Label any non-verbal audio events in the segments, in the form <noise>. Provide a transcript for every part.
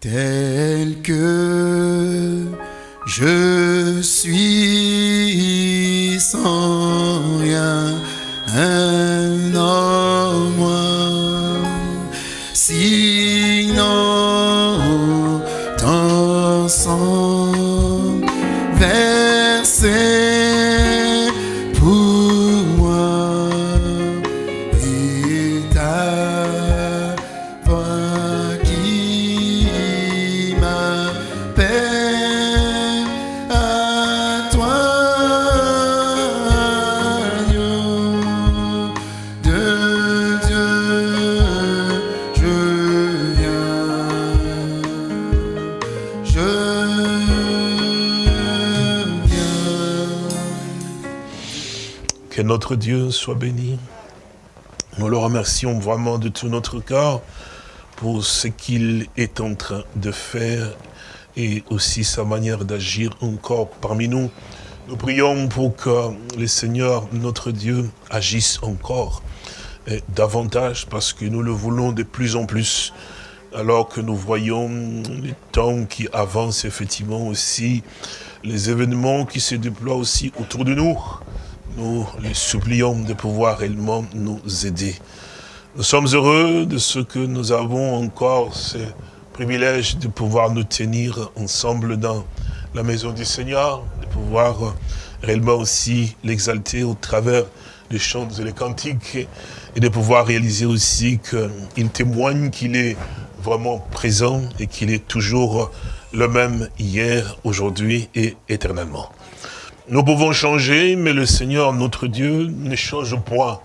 tel que je suis sans rien, notre Dieu soit béni. Nous le remercions vraiment de tout notre cœur pour ce qu'il est en train de faire et aussi sa manière d'agir encore parmi nous. Nous prions pour que le Seigneur, notre Dieu, agisse encore et davantage parce que nous le voulons de plus en plus. Alors que nous voyons les temps qui avancent effectivement aussi, les événements qui se déploient aussi autour de nous, nous les supplions de pouvoir réellement nous aider. Nous sommes heureux de ce que nous avons encore ce privilège de pouvoir nous tenir ensemble dans la maison du Seigneur, de pouvoir réellement aussi l'exalter au travers des chants et des cantiques et de pouvoir réaliser aussi qu'il témoigne qu'il est vraiment présent et qu'il est toujours le même hier, aujourd'hui et éternellement. Nous pouvons changer, mais le Seigneur, notre Dieu, ne change point.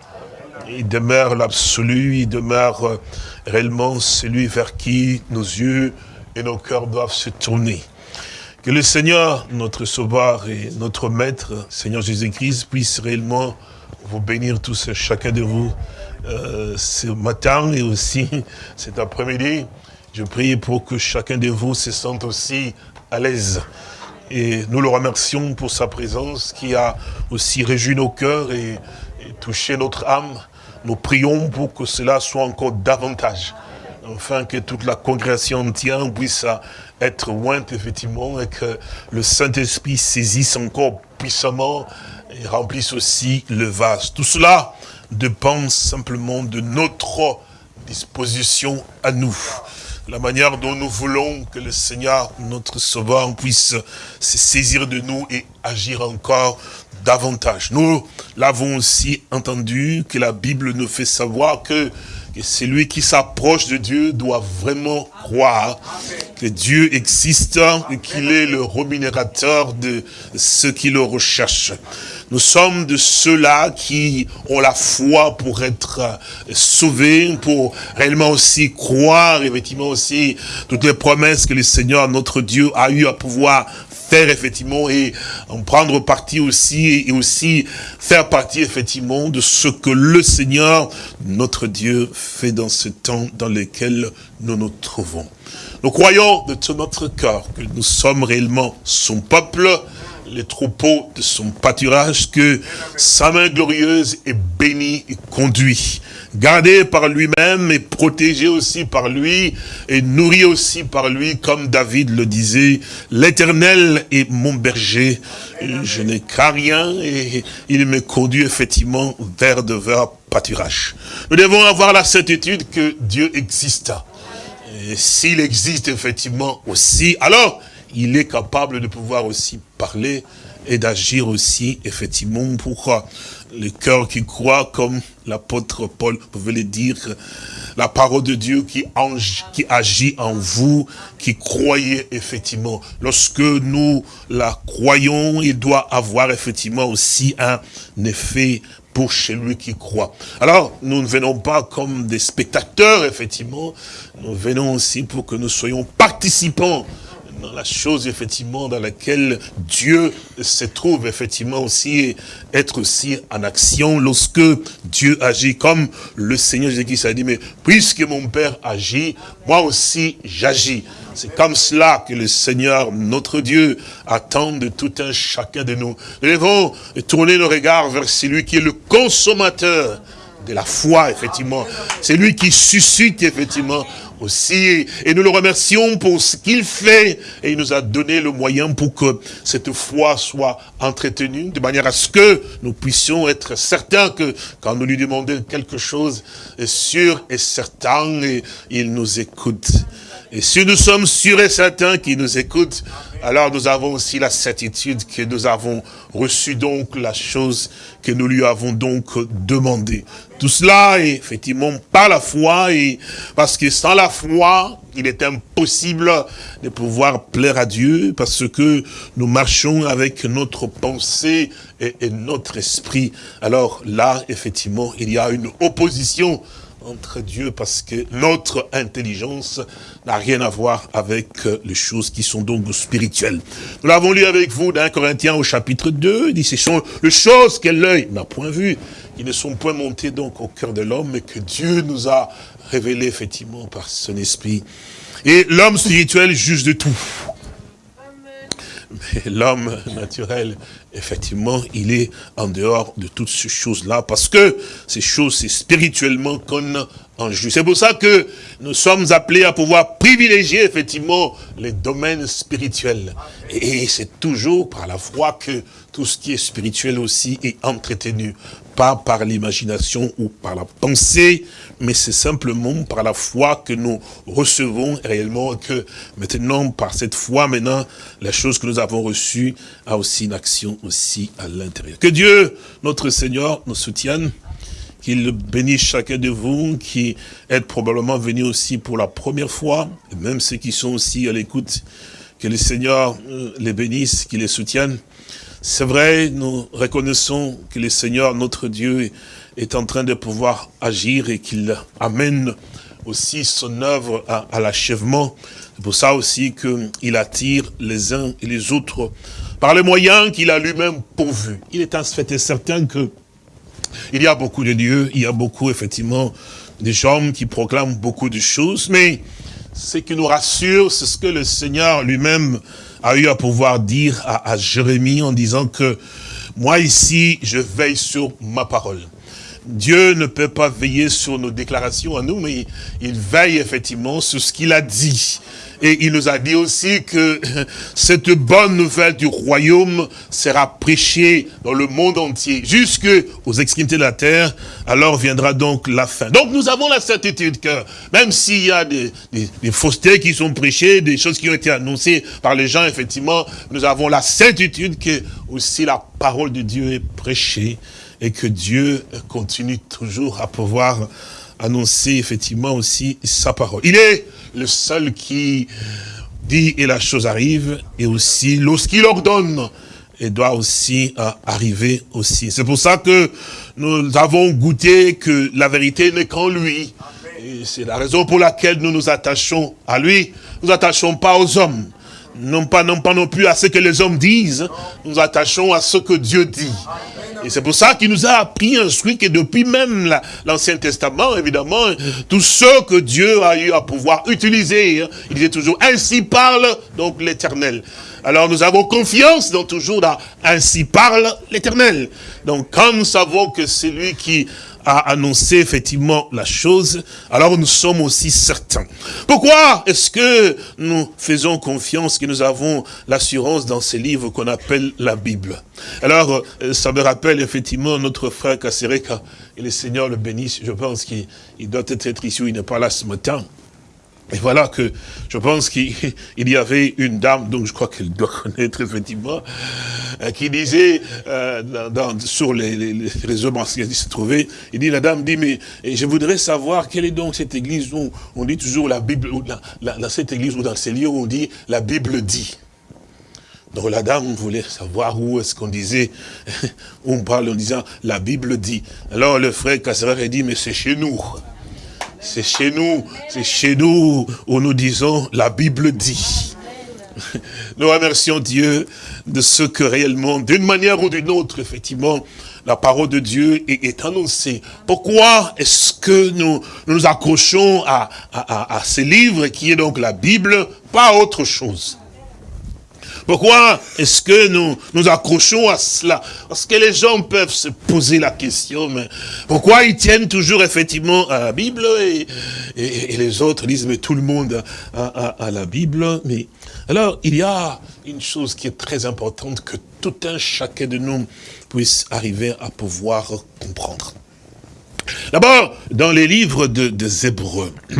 Il demeure l'absolu, il demeure euh, réellement celui vers qui nos yeux et nos cœurs doivent se tourner. Que le Seigneur, notre Sauveur et notre Maître, Seigneur Jésus-Christ, puisse réellement vous bénir tous et chacun de vous euh, ce matin et aussi <laughs> cet après-midi. Je prie pour que chacun de vous se sente aussi à l'aise. Et nous le remercions pour sa présence qui a aussi réjoui nos cœurs et, touché notre âme. Nous prions pour que cela soit encore davantage afin que toute la congrégation entière puisse être ointe, effectivement, et que le Saint-Esprit saisisse encore puissamment et remplisse aussi le vase. Tout cela dépend simplement de notre disposition à nous. La manière dont nous voulons que le Seigneur, notre Sauveur, puisse se saisir de nous et agir encore davantage. Nous l'avons aussi entendu que la Bible nous fait savoir que, que celui qui s'approche de Dieu doit vraiment croire que Dieu existe et qu'il est le rémunérateur de ceux qui le recherchent. Nous sommes de ceux-là qui ont la foi pour être euh, sauvés, pour réellement aussi croire, effectivement aussi, toutes les promesses que le Seigneur, notre Dieu, a eu à pouvoir faire effectivement et en prendre partie aussi et aussi faire partie effectivement de ce que le Seigneur, notre Dieu, fait dans ce temps dans lequel nous nous trouvons. Nous croyons de tout notre cœur que nous sommes réellement son peuple, les troupeaux de son pâturage, que sa main glorieuse est bénie et conduit, gardé par lui-même et protégé aussi par lui et nourri aussi par lui, comme David le disait, l'éternel est mon berger, je n'ai qu'à rien et il me conduit effectivement vers de verts pâturages. Nous devons avoir la certitude que Dieu existe. S'il existe effectivement aussi, alors il est capable de pouvoir aussi parler et d'agir aussi effectivement pour euh, le cœur qui croit, comme l'apôtre Paul pouvait le dire, la parole de Dieu qui, qui agit en vous, qui croyez effectivement. Lorsque nous la croyons, il doit avoir effectivement aussi un effet pour celui qui croit. Alors, nous ne venons pas comme des spectateurs, effectivement, nous venons aussi pour que nous soyons participants la chose, effectivement, dans laquelle Dieu se trouve, effectivement, aussi, être aussi en action lorsque Dieu agit, comme le Seigneur Jésus-Christ a dit, mais puisque mon Père agit, moi aussi j'agis. C'est comme cela que le Seigneur, notre Dieu, attend de tout un chacun de nous. Nous devons tourner nos regards vers celui qui est le consommateur de la foi, effectivement. C'est lui qui suscite, effectivement, aussi, et nous le remercions pour ce qu'il fait, et il nous a donné le moyen pour que cette foi soit entretenue, de manière à ce que nous puissions être certains que quand nous lui demandons quelque chose, est sûr et certain, il nous écoute. Et si nous sommes sûrs et certains qu'il nous écoute, alors nous avons aussi la certitude que nous avons reçu donc la chose que nous lui avons donc demandé. Tout cela est effectivement par la foi, et parce que sans la foi, il est impossible de pouvoir plaire à Dieu, parce que nous marchons avec notre pensée et, et notre esprit. Alors là, effectivement, il y a une opposition entre Dieu parce que notre intelligence n'a rien à voir avec euh, les choses qui sont donc spirituelles. Nous l'avons lu avec vous dans Corinthiens au chapitre 2, il dit ce sont les choses que l'œil n'a point vues, qui ne sont point montées donc au cœur de l'homme, mais que Dieu nous a révélées effectivement par son esprit. Et l'homme spirituel juge de tout. Mais l'homme naturel, effectivement, il est en dehors de toutes ces choses-là, parce que ces choses, c'est spirituellement qu'on en juge. C'est pour ça que nous sommes appelés à pouvoir privilégier, effectivement, les domaines spirituels. Et c'est toujours par la foi que tout ce qui est spirituel aussi est entretenu. Pas par l'imagination ou par la pensée, mais c'est simplement par la foi que nous recevons réellement que maintenant, par cette foi, maintenant, la chose que nous avons reçue a aussi une action aussi à l'intérieur. Que Dieu, notre Seigneur, nous soutienne, qu'il bénisse chacun de vous qui êtes probablement venus aussi pour la première fois, et même ceux qui sont aussi à l'écoute, que le Seigneur euh, les bénisse, qu'il les soutienne. C'est vrai, nous reconnaissons que le Seigneur, notre Dieu, est en train de pouvoir agir et qu'il amène aussi son œuvre à, l'achèvement. C'est pour ça aussi qu'il attire les uns et les autres par les moyens qu'il a lui-même pourvus. Il est en fait certain que il y a beaucoup de dieux, il y a beaucoup effectivement de gens qui proclament beaucoup de choses, mais ce qui nous rassure, c'est ce que le Seigneur lui-même a eu à pouvoir dire à, Jérémie en disant que moi ici, je veille sur ma parole. Dieu ne peut pas veiller sur nos déclarations à nous, mais il veille effectivement sur ce qu'il a dit. Et il nous a dit aussi que <laughs> cette bonne nouvelle du royaume sera prêchée dans le monde entier, jusque aux extrémités de la terre, alors viendra donc la fin. Donc nous avons la certitude que même s'il y a des, faussetés qui sont prêchées, des choses qui ont été annoncées par les gens, effectivement, nous avons la certitude que aussi la parole de Dieu est prêchée et que Dieu continue toujours à pouvoir annoncer effectivement aussi sa parole. Il est le seul qui dit et la chose arrive, et aussi lorsqu'il ordonne, elle doit aussi euh, arriver aussi. C'est pour ça que nous avons goûté que la vérité n'est qu'en lui. Et c'est la raison pour laquelle nous nous attachons à lui. Nous attachons pas aux hommes. Non pas, non pas non plus à ce que les hommes disent. Nous attachons à ce que Dieu dit. Et c'est pour ça qu'il nous a appris, instruit que depuis même l'Ancien Testament, évidemment, tout ce que Dieu a eu à pouvoir utiliser, hein, il disait toujours, ainsi parle donc l'Éternel. Alors nous avons confiance dans toujours dans ainsi parle l'Éternel. Donc quand nous savons que c'est lui qui a annoncé effectivement la chose, alors nous sommes aussi certains. Pourquoi est-ce que nous faisons confiance, que nous avons l'assurance dans ces livres qu'on appelle la Bible? Alors, euh, ça me rappelle effectivement notre frère Kassereka, et le Seigneur le bénisse, je pense qu'il doit être ici, il n'est pas là ce matin. Et voilà que je pense qu'il <laughs> y avait une dame, donc je crois qu'elle doit <laughs> connaître effectivement, euh, qui disait euh, sur les, les, réseaux qui se trouvait, il dit, la dame dit, mais je voudrais savoir quelle est donc cette église où on dit toujours la Bible, dans cette église ou dans ces lieux où on dit la Bible dit. Donc la dame voulait savoir où est-ce qu'on disait, <laughs> où on parle en disant la Bible dit. Alors le frère Kasserer a dit, mais c'est chez nous. C'est chez nous, c'est chez nous où nous disons la Bible dit. Nous remercions Dieu de ce que réellement, d'une manière ou d'une autre, effectivement, la parole de Dieu est, annoncée. Pourquoi est-ce que nous, nous accrochons à, à, ce livre qui est donc la Bible, pas autre chose? Pourquoi est-ce que nous nous accrochons à cela? Parce que les gens peuvent se poser la question, mais pourquoi ils tiennent toujours effectivement à la Bible et, et, les autres disent, mais tout le monde a, la Bible? Mais alors, il y a une chose qui est très importante que tout un chacun de nous puisse arriver à pouvoir comprendre. D'abord, dans les livres de, des Hébreux, <clears throat>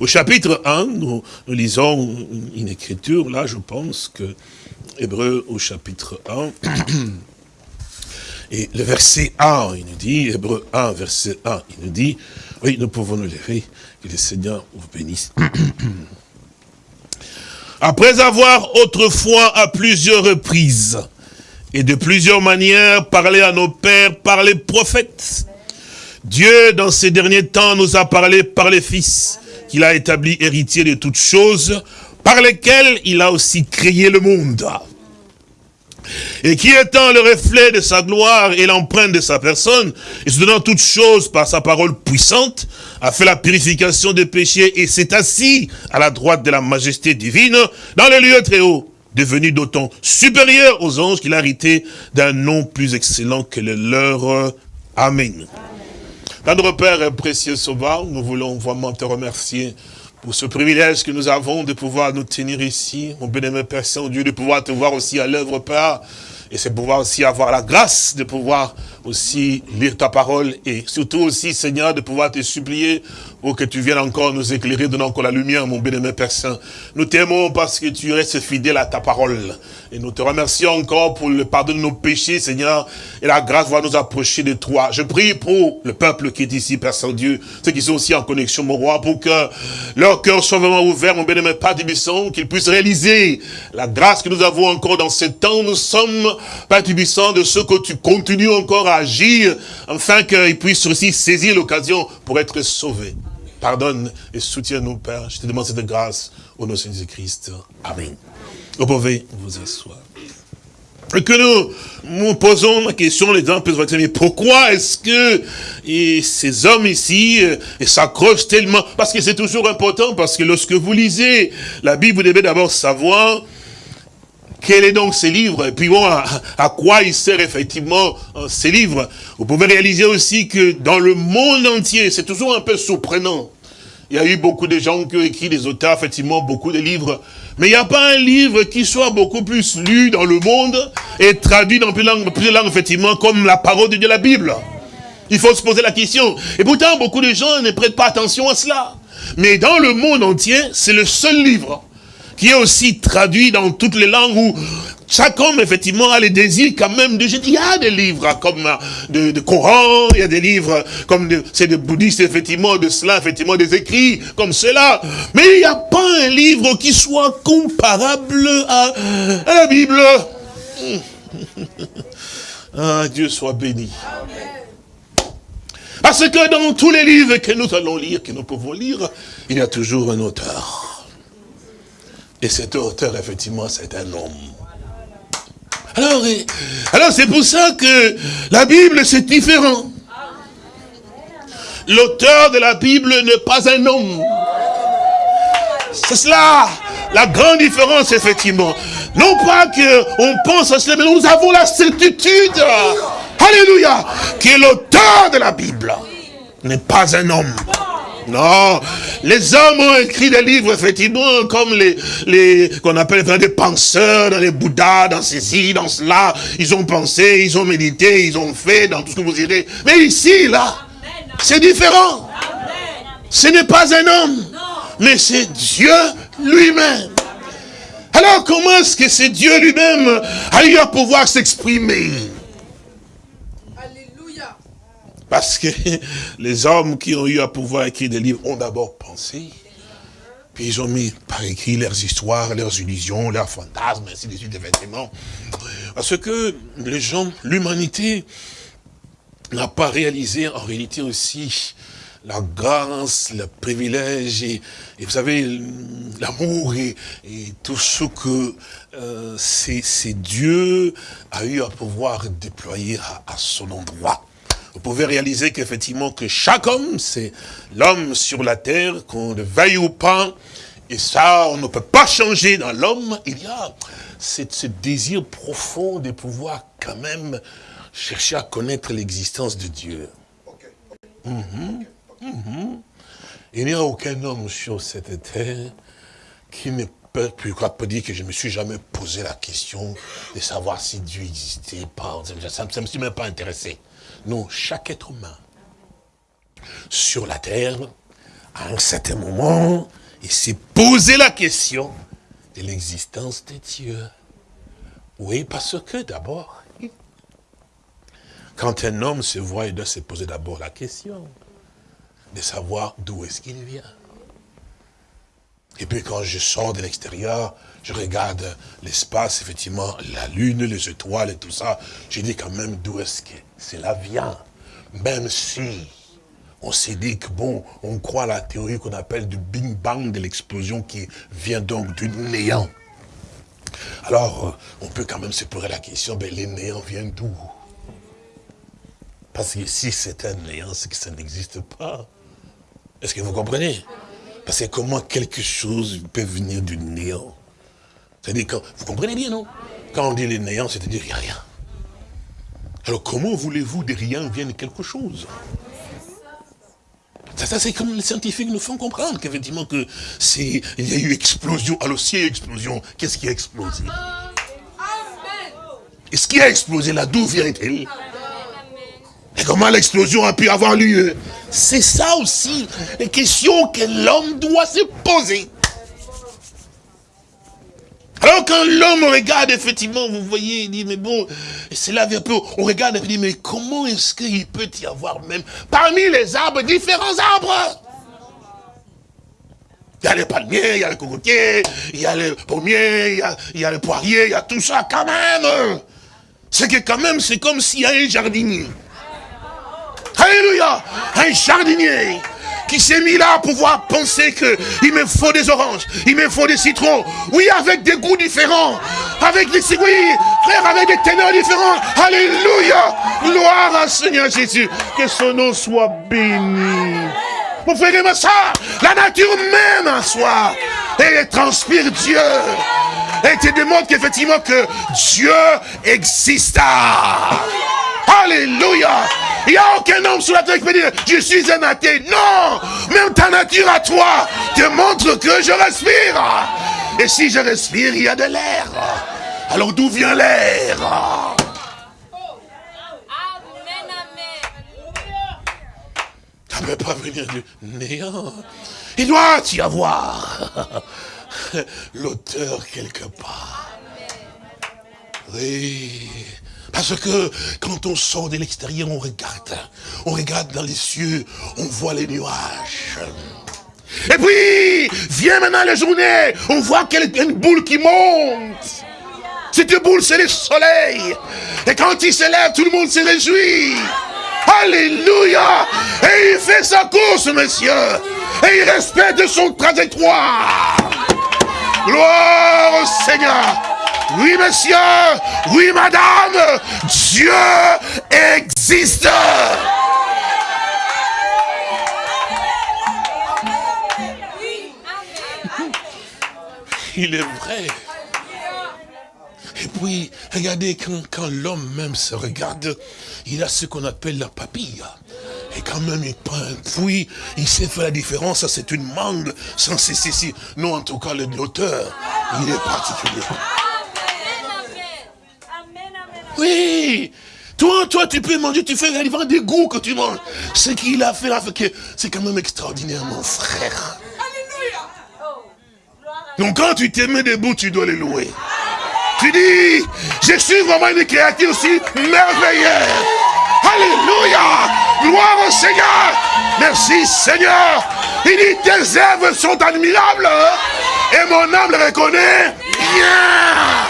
au chapitre 1, nous, lisons une écriture, là je pense que Hébreu au chapitre 1, et le verset 1, il nous dit, Hébreu 1, verset 1, il nous dit, oui, nous pouvons nous lever, que le Seigneur vous bénisse. <clears throat> Après avoir autrefois à plusieurs reprises et de plusieurs manières parlé à nos pères par les prophètes, Dieu, dans ces derniers temps, nous a parlé par les fils, qu'il a établi héritier de toutes choses, par lesquelles il a aussi créé le monde. Et qui étant le reflet de sa gloire et l'empreinte de sa personne, et se donnant toutes choses par sa parole puissante, a fait la purification des péchés et s'est assis à la droite de la majesté divine dans le lieu très haut, devenu d'autant supérieur aux anges qu'il a hérité d'un nom plus excellent que le leur. Amen. Notre Père précieux sauveur, nous voulons vraiment te remercier pour ce privilège que nous avons de pouvoir nous tenir ici, mon bénémoine Père Saint-Dieu, de pouvoir te voir aussi à l'œuvre, Père, et c'est pouvoir aussi avoir la grâce de pouvoir aussi lire ta parole et surtout aussi, Seigneur, de pouvoir te supplier pour que tu viennes encore nous éclairer, donner encore la lumière, mon bien-aimé Père Saint. Nous t'aimons parce que tu restes fidèle à ta parole. Et nous te remercions encore pour le pardon de nos péchés, Seigneur, et la grâce va nous approcher de toi. Je prie pour le peuple qui est ici, Père Saint-Dieu, ceux qui sont aussi en connexion, mon roi, pour que leur cœur soit vraiment ouvert, mon bien-aimé Père Tibisson, qu'ils puissent réaliser la grâce que nous avons encore dans ce temps. Nous sommes, Père Tibisson, de ce que tu continues encore à agir, afin qu'ils puissent aussi saisir l'occasion pour être sauvés. Pardonne et soutiens-nous, Père. Je te demande cette grâce au nom de Jésus-Christ. Amen. Vous pouvez vous asseoir. Et que nous nous posons la question, les gens peuvent mais pourquoi est-ce que ces hommes ici euh, s'accrochent tellement? Parce que c'est toujours important, parce que lorsque vous lisez la Bible, vous devez d'abord savoir quel est donc ce livre Et puis bon, à, quoi il sert effectivement euh, ces livres Vous pouvez réaliser aussi que dans le monde entier, c'est toujours un peu surprenant. Il y a eu beaucoup de gens qui ont écrit, des auteurs, effectivement, beaucoup de livres. Mais il n'y a pas un livre qui soit beaucoup plus lu dans le monde et traduit dans plusieurs langues, plusieurs langues effectivement, comme la parole de Dieu, la Bible. Il faut se poser la question. Et pourtant, beaucoup de gens ne prêtent pas attention à cela. Mais dans le monde entier, c'est le seul livre qui est aussi traduit dans toutes les langues où chaque homme, effectivement, a les désirs quand même de... Il y a des livres comme de, de Coran, il y a des livres comme c'est des bouddhistes, effectivement, de cela, effectivement, des écrits comme cela. Mais il n'y a pas un livre qui soit comparable à, à la Bible. <laughs> Ah, Dieu soit béni. Parce que dans tous les livres que nous allons lire, que nous pouvons lire, il y a toujours un auteur. Et cet auteur, effectivement, c'est un homme. Alors, alors c'est pour ça que la Bible, c'est différent. L'auteur de la Bible n'est pas un homme. C'est cela, la grande différence, effectivement. Non pas qu'on pense à cela, mais nous avons la certitude, alléluia, que l'auteur de la Bible n'est pas un homme. Non, les hommes ont écrit des livres, effectivement, comme les, les qu'on appelle des penseurs, dans les Bouddhas, dans ceci, dans cela. Ils ont pensé, ils ont médité, ils ont fait, dans tout ce que vous direz. Mais ici, là, c'est différent. Ce n'est pas un homme, mais c'est Dieu lui-même. Alors, comment est-ce que c'est Dieu lui-même a eu à pouvoir s'exprimer? Parce que <laughs> les hommes qui ont eu à pouvoir écrire des livres ont d'abord pensé. Puis ils ont mis par écrit leurs histoires, leurs illusions, leurs fantasmes, ainsi de suite, effectivement. Parce que les gens, l'humanité, n'a pas réalisé en réalité aussi la grâce, le privilège et, vous savez, l'amour et, tout ce que euh, c'est Dieu a eu à pouvoir déployer à son endroit vous pouvez réaliser qu'effectivement, que chaque homme, c'est l'homme sur la terre, qu'on le veuille ou pas, Et ça, on ne peut pas changer dans l'homme. Il y a ce, ce désir profond de pouvoir quand même chercher à connaître l'existence de Dieu. Mhm, mhm. Il n'y a aucun homme sur cette terre qui ne peut, peut dire que je ne me suis jamais posé la question de savoir si Dieu existait pas. Ça ne me suis même pas intéressé. Non, chaque être humain sur la terre, à un certain moment, il s'est posé la question de l'existence de Dieu. Oui, parce que d'abord, quand un homme se voit, il doit se poser d'abord la question de savoir d'où est-ce qu'il vient. Et puis quand je sors de l'extérieur, je regarde l'espace, effectivement, la lune, les étoiles et tout ça, je dis quand même d'où est-ce que cela vient? Même si on s'est dit que bon, on croit la théorie qu'on appelle du Big Bang, de l'explosion qui vient donc du néant. Alors, on peut quand même se poser la question, ben, les néants viennent d'où? Parce que si c'est un néant, c'est que ça n'existe pas. Est-ce que vous comprenez? Parce que comment quelque chose peut venir du néant? C'est-à-dire, quand, vous comprenez bien, non? Quand on dit les néants, c'est-à-dire qu'il n'y a rien. Alors comment voulez-vous de rien vienne quelque chose? Ça, c'est comme les scientifiques nous font comprendre qu'effectivement que il y a eu explosion. Alors s'il y a eu explosion, qu'est-ce qui a explosé? Et ce qui a explosé là, d'où vient-il? Et comment l'explosion a pu avoir lieu? C'est ça aussi, les questions que l'homme doit se poser. Alors quand l'homme regarde, effectivement, vous voyez, il dit, mais bon, c'est là un peu, on regarde et il dit, mais comment est-ce qu'il peut y avoir même, parmi les arbres, différents arbres? Il y a les palmiers, il y a les cocotiers, il y a les pommiers, il y a, il y a les poiriers, il y a tout ça quand même. C'est que quand même, c'est comme s'il y a un jardinier. Alléluia Un jardinier qui s'est mis là pour pouvoir penser que il me faut des oranges, il me faut des citrons. Oui, avec des goûts différents. Avec des, oui, frère, avec des teneurs différents. Alléluia. Gloire à Seigneur Jésus. Que son nom soit béni. Mon frère et ma la nature même en soi, elle transpire Dieu. Elle te démontre qu'effectivement que Dieu existe. Alléluia. Il n'y a aucun homme sur la terre qui peut dire, je suis un athée. Non, même ta nature à toi te montre que je respire. Et si je respire, il y a de l'air. Alors d'où vient l'air? Ça ne peut pas venir du néant. Il doit y avoir l'auteur quelque part. Oui. Parce que quand on sort de l'extérieur, on regarde. On regarde dans les cieux, on voit les nuages. Et puis, vient maintenant la journée, on voit qu'il y a une boule qui monte. Cette boule, c'est le soleil. Et quand il se lève, tout le monde se réjouit. Alléluia. Et il fait sa course, monsieur. Et il respecte son trajectoire. Gloire au Seigneur. Oui, monsieur. Oui, madame. Dieu existe. Il est vrai. Et puis, regardez, quand, l'homme même se regarde, il a ce qu'on appelle la papille. Et quand même, il prend un fruit, il sait faire la différence, c'est une mangue, sans ceci, Non, en tout cas, l'auteur, il est particulier. Oui toi, toi, tu peux manger, tu fais la des goûts que tu manges. Ce qu'il a fait là, c'est quand même extraordinaire, mon frère. Donc quand tu t'es mis debout, tu dois les louer. Tu dis, je suis vraiment une créature aussi merveilleuse. Alléluia. Gloire au Seigneur. Merci Seigneur. Il dit, tes œuvres sont admirables. Et mon âme le reconnaît bien.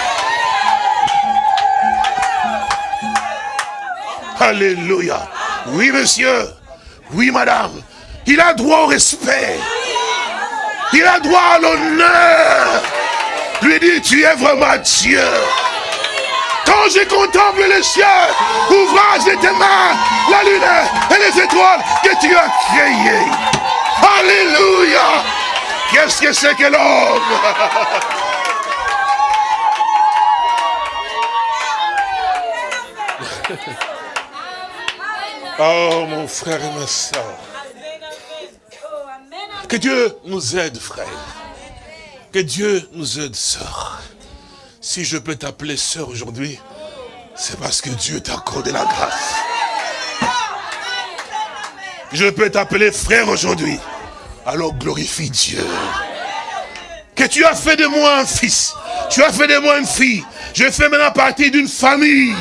Alléluia. Oui, monsieur. Oui, madame. Il a droit au respect. Il a droit à l'honneur. Lui dit, tu es vraiment Dieu. Quand je contemple les cieux, ouvrage de tes mains, la lune et les étoiles que tu as créées. Alléluia. Que Qu'est-ce que c'est que l'homme? Oh mon frère et ma soeur. Que Dieu nous aide, frère. Que Dieu nous aide, sœur. Si je peux t'appeler sœur aujourd'hui, c'est parce que Dieu t'a accordé la grâce. Je peux t'appeler frère aujourd'hui. Alors glorifie Dieu. Que tu as fait de moi un fils. Tu as fait de moi une fille. Je fais maintenant partie d'une famille.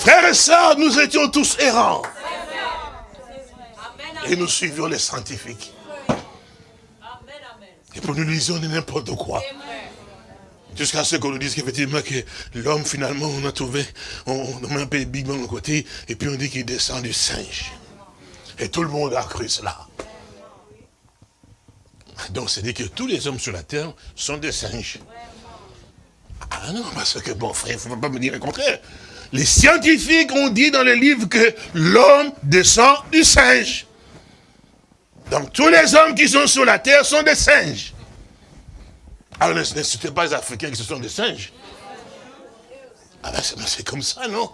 Frères et sœurs, nous étions tous errants. Et nous suivions les scientifiques. Et pour nous lisions n'importe quoi. Jusqu'à ce qu'on nous dise qu'effectivement que l'homme finalement on a trouvé, on, met un peu de Big Bang de côté, et puis on dit qu'il descend du singe. Et tout le monde a cru cela. Donc c'est dit que tous les hommes sur la terre sont des singes. Ah non, parce que bon frère, il ne faut pas me dire le contraire. Les scientifiques ont dit dans le livre que l'homme descend du singe. Donc tous les hommes qui sont sur la terre sont des singes. Alors ne sont pas les Africains qui sont des singes. Ah ben c'est comme ça, non?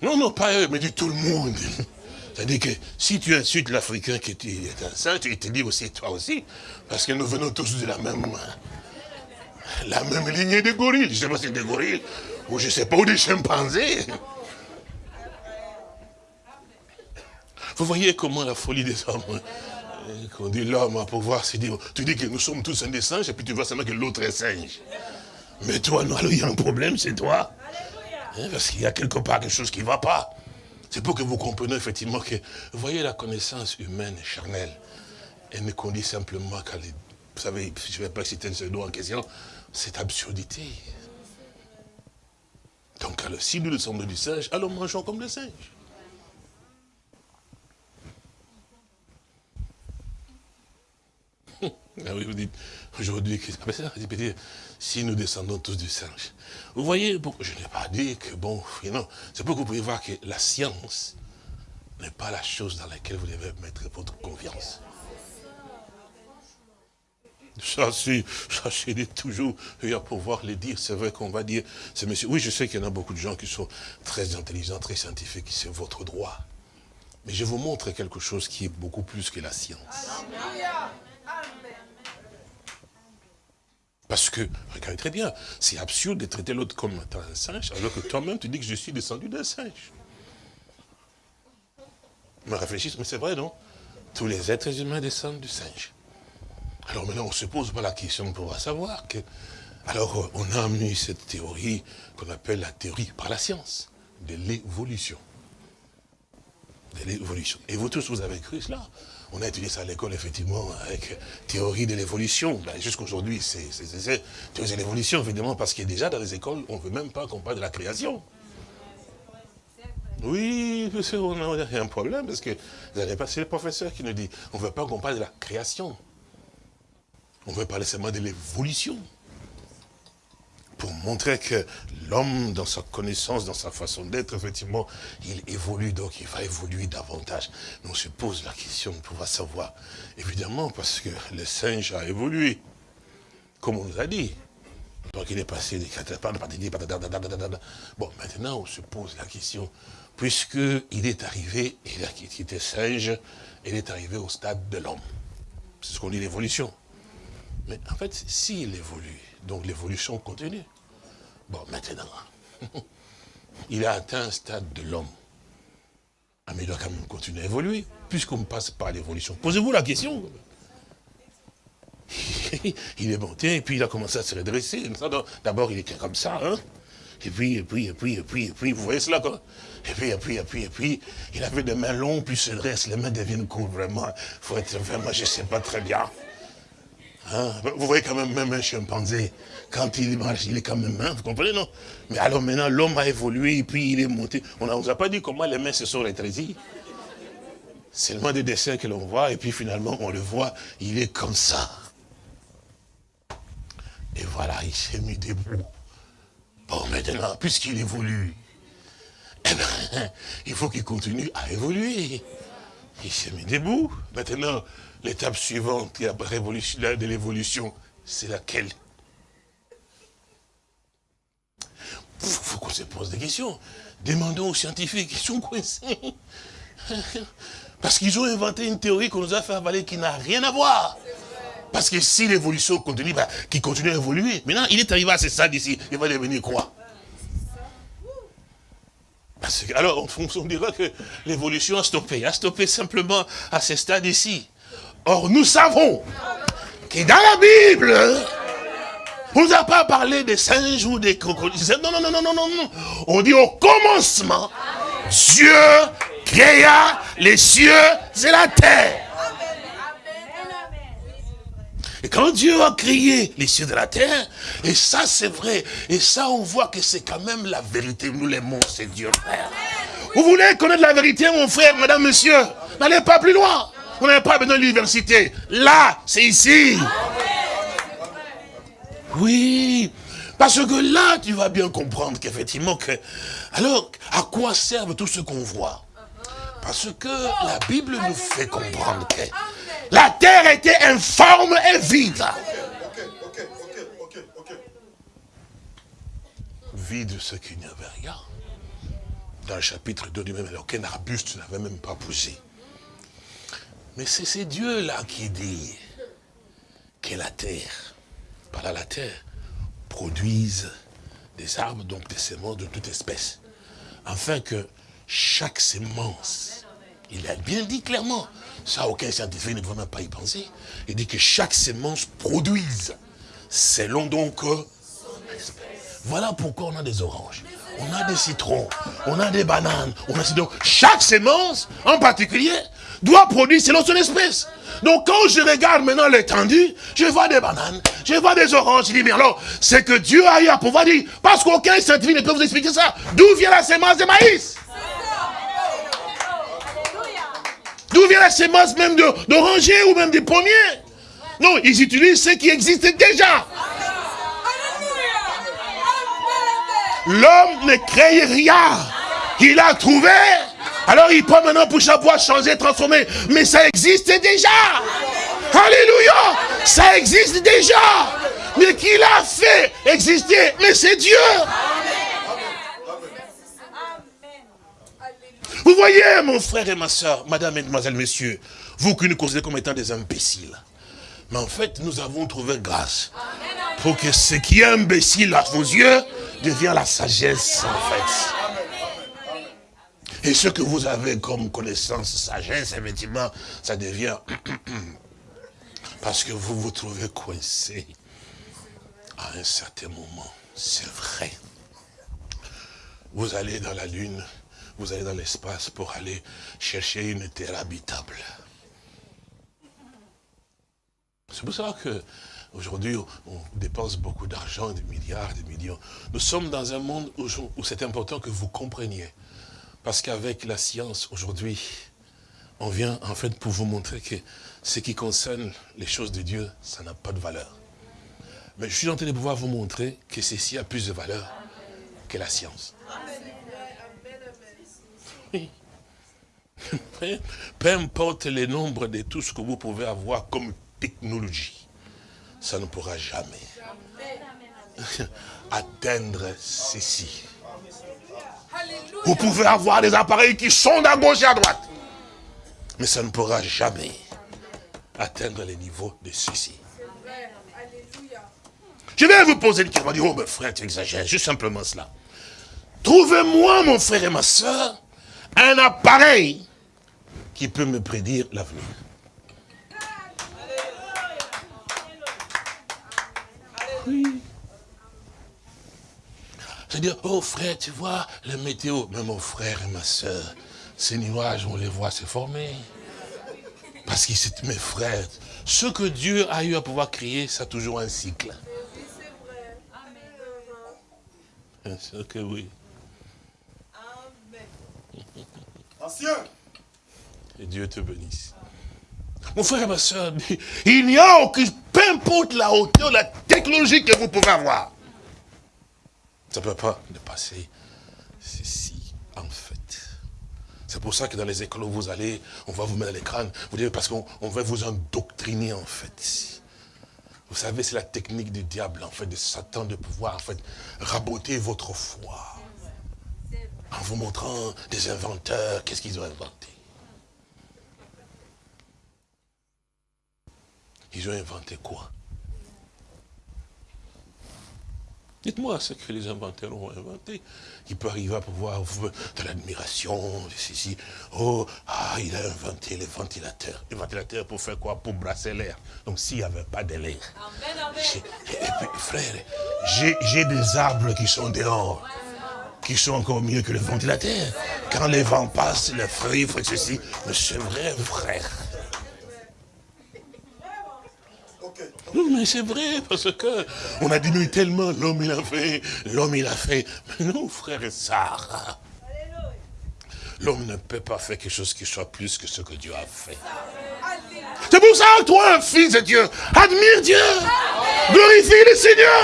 Non, non, pas eux, mais du tout le monde. <laughs> C'est-à-dire que si tu insultes l'Africain qui est un singe, tu te dis aussi toi aussi, parce que nous venons tous de la même la même lignée de gorilles. Je ne sais pas si c'est des gorilles, ou je ne sais pas, ou des chimpanzés. Vous voyez comment la folie des hommes, qu'on dit l'homme à pouvoir se dire, tu dis que nous sommes tous un des singes, et puis tu vois seulement que l'autre est singe. Mais toi, non, il y a un problème, c'est toi. Hein, parce qu'il y a quelque part quelque chose qui ne va pas. C'est pour que vous compreniez effectivement que, vous voyez la connaissance humaine charnelle, elle ne conduit simplement qu'à, vous savez, je ne vais pas citer ce doigt en question, cette absurdité. Donc, alors, si nous sommes du singe, alors mangeons comme le singe. <laughs> Ah oui, vous dites, aujourd'hui, si nous descendons tous du singe. Vous voyez, je n'ai pas dit que, bon, c'est pour que vous pouvez voir que la science n'est pas la chose dans laquelle vous devez mettre votre confiance. Ça, c'est toujours, et à pouvoir le dire, c'est vrai qu'on va dire, c'est monsieur, oui, je sais qu'il y en a beaucoup de gens qui sont très intelligents, très scientifiques, c'est votre droit. Mais je vous montre quelque chose qui est beaucoup plus que la science. Parce que, regardez très bien, c'est absurde de traiter l'autre comme un singe, alors que toi-même, tu dis que je suis descendu d'un singe. Mais réfléchis, mais c'est vrai, non? Tous les êtres humains descendent du singe. Alors maintenant, on ne se pose pas la question pour savoir que... Alors, on a amené cette théorie qu'on appelle la théorie par la science, de l'évolution. De l'évolution. Et vous tous, vous avez cru cela on a étudié ça à l'école, effectivement, avec théorie de l'évolution. Ben, Jusqu'aujourd'hui, c'est théorie de l'évolution, évidemment, parce que déjà, dans les écoles, on ne veut même pas qu'on parle de la création. Oui, monsieur, on a un problème, parce que vous n'avez pas, c'est le professeur qui nous dit, on ne veut pas qu'on parle de la création. On veut parler seulement de l'évolution. Pour montrer que l'homme, dans sa connaissance, dans sa façon d'être, effectivement, il évolue, donc il va évoluer davantage. On se pose la question de pouvoir savoir. Évidemment, parce que le singe a évolué, comme on nous a dit. Donc il est passé des Bon, maintenant on se pose la question, puisqu'il est arrivé, il quitté singe, il est arrivé au stade de l'homme. C'est ce qu'on dit l'évolution. Mais en fait, s'il évolue, donc l'évolution continue. Bon, maintenant, <laughs> il a atteint un stade de l'homme. Ah, mais il doit quand même continuer à évoluer, puisqu'on passe par l'évolution. Posez-vous la question. <laughs> il est monté, et puis il a commencé à se redresser. D'abord, il était comme ça, hein. Et puis, et puis, et puis, et puis, et puis, vous voyez cela, quoi Et puis, et puis, et puis, et puis, il avait des mains longues, puis se dresse, les mains deviennent courtes, vraiment. Il faut être vraiment, je ne sais pas très bien. Hein? Vous voyez quand même, même un chimpanzé, quand il marche, il est quand même main, vous comprenez, non? Mais alors maintenant, l'homme a évolué, et puis il est monté. On ne vous a pas dit comment les mains se sont rétrécies? Seulement des dessins que l'on voit, et puis finalement, on le voit, il est comme ça. Et voilà, il s'est mis debout. Bon, maintenant, puisqu'il évolue, eh ben, il faut qu'il continue à évoluer. Il s'est mis debout. Maintenant, l'étape suivante de l'évolution, c'est laquelle? Il faut qu'on se pose des questions. Demandons aux scientifiques, ils sont coincés. <laughs> Parce qu'ils ont inventé une théorie qu'on nous a fait avaler qui n'a rien à voir. Parce que si l'évolution continue, bah, qui continue à évoluer, maintenant il est arrivé à ce stade ici, il va devenir quoi? Parce que, alors, on, dira que l'évolution a stoppé, a stoppé simplement à ce stade ici. Or, nous savons que dans la Bible, on ne nous a pas parlé des singes ou des crocodiles. Non, non, non, non, non, non. On dit au commencement, Dieu créa les cieux et la terre. Et quand Dieu a créé les cieux de la terre, et ça c'est vrai, et ça on voit que c'est quand même la vérité, nous l'aimons, c'est Dieu frère. Vous voulez connaître la vérité mon frère, madame, monsieur? N'allez pas plus loin. Vous n'avez pas besoin de l'université. Là, c'est ici. Oui, parce que là, tu vas bien comprendre qu'effectivement, que, alors, à quoi servent tout ce qu'on voit? Parce que la Bible nous fait comprendre que la terre était informe et vide. Vide, ce qu'il n'y avait rien. Dans le chapitre 2 du même, aucun arbuste n'avait même pas poussé. Mais c'est ces dieux-là qui dit que la terre, par là la terre, produise des arbres, donc des semences de toute espèce. Afin que chaque semence, il a bien dit clairement, ça, aucun scientifique ne devrait même pas y penser. Il dit que chaque semence produise selon donc euh, Voilà pourquoi on a des oranges, on a des citrons, on a des bananes, on a donc chaque semence en particulier doit produire selon son espèce. Donc quand je regarde maintenant l'étendue, je vois des bananes, je vois des oranges, je dis mais alors, c'est que Dieu a eu à pouvoir dire, parce qu'aucun scientifique ne peut vous expliquer ça, d'où vient la semence de maïs? D'où vient la semence même d'oranger ou même des pommiers? Non, ils utilisent ce qui existe déjà. L'homme ne crée rien. Il a trouvé. Alors il peut maintenant pour chaque changer, transformer. Mais ça existe déjà. Alléluia. Ça existe déjà. Mais qui l'a fait exister? Mais c'est Dieu. Vous voyez, mon frère et ma soeur, madame, mademoiselle, messieurs, vous qui nous considérez comme étant des imbéciles. Mais en fait, nous avons trouvé grâce pour que ce qui est imbécile à vos yeux devienne la sagesse, en fait. Et ce que vous avez comme connaissance, sagesse, effectivement, ça devient... <clears throat> Parce que vous vous trouvez coincé à un certain moment. C'est vrai. Vous allez dans la lune, vous allez dans l'espace pour aller chercher une terre habitable. C'est pour ça que aujourd'hui on dépense beaucoup d'argent, des milliards, des millions. Nous sommes dans un monde où, où c'est important que vous compreniez. Parce qu'avec la science aujourd'hui, on vient en fait pour vous montrer que ce qui concerne les choses de Dieu, ça n'a pas de valeur. Mais je suis en train de pouvoir vous montrer que ceci a plus de valeur que la science. <laughs> Peu importe le nombre de tout ce que vous pouvez avoir comme technologie, ça ne pourra jamais <laughs> atteindre ceci. Vous pouvez avoir des appareils qui sont à gauche et à droite, mais ça ne pourra jamais atteindre les niveaux de ceci. Je vais vous poser une question. oh, mais frère, tu exagères, juste simplement cela. Trouvez-moi, mon frère et ma soeur, un appareil qui peut me prédire l'avenir. Oui. C'est-à-dire, oh frère, tu vois, le météo, mais mon frère et ma soeur, ces nuages, on les voit se former. Parce que c'est mes frères. Ce que Dieu a eu à pouvoir créer, ça a toujours un cycle. Bien sûr que oui. Ancien. Et Dieu te bénisse. Mon frère et ma soeur, <laughs> il n'y a aucune, peu importe la hauteur, la technologie que vous pouvez avoir. Ça ne peut pas dépasser ceci, en fait. C'est pour ça que dans les écoles où vous allez, on va vous mettre à l'écran. Vous dites parce qu'on va vous endoctriner en fait. Vous savez, c'est la technique du diable, en fait, de Satan, de pouvoir, en fait, raboter votre foi. En vous montrant des inventeurs, qu'est-ce qu'ils ont inventé? Ils ont inventé quoi? Dites-moi ce que les inventeurs ont inventé. Il peut arriver à pouvoir de l'admiration, ceci. Oh, ah, il a inventé les ventilateurs. Les ventilateurs pour faire quoi? Pour brasser l'air. Donc s'il n'y avait pas de l'air. Et puis, frère, j'ai des arbres qui sont dehors, qui sont encore mieux que les ventilateurs. Quand les vents passent, les fruits, ceci. Mais c'est vrai, frère? Mais c'est vrai, parce que on a diminué tellement, l'homme il a fait, l'homme il a fait. Mais non, frère et sœurs, l'homme ne peut pas faire quelque chose qui soit plus que ce que Dieu a fait. C'est pour ça, toi, fils de Dieu, admire Dieu, glorifie le Seigneur,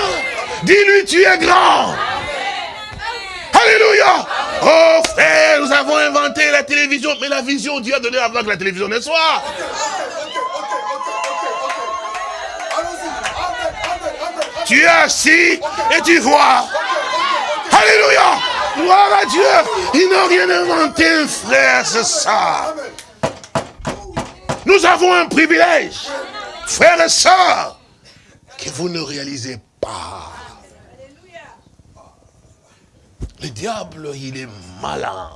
dis-lui, tu es grand. Alléluia. Oh frère, nous avons inventé la télévision, mais la vision Dieu a donné avant que la télévision ne soit. Tu es assis et tu vois. Alléluia. Gloire à Dieu. Ils n'ont rien inventé, frère, c'est ça. Nous avons un privilège, frères et sœurs, que vous ne réalisez pas. Le diable, il est malin.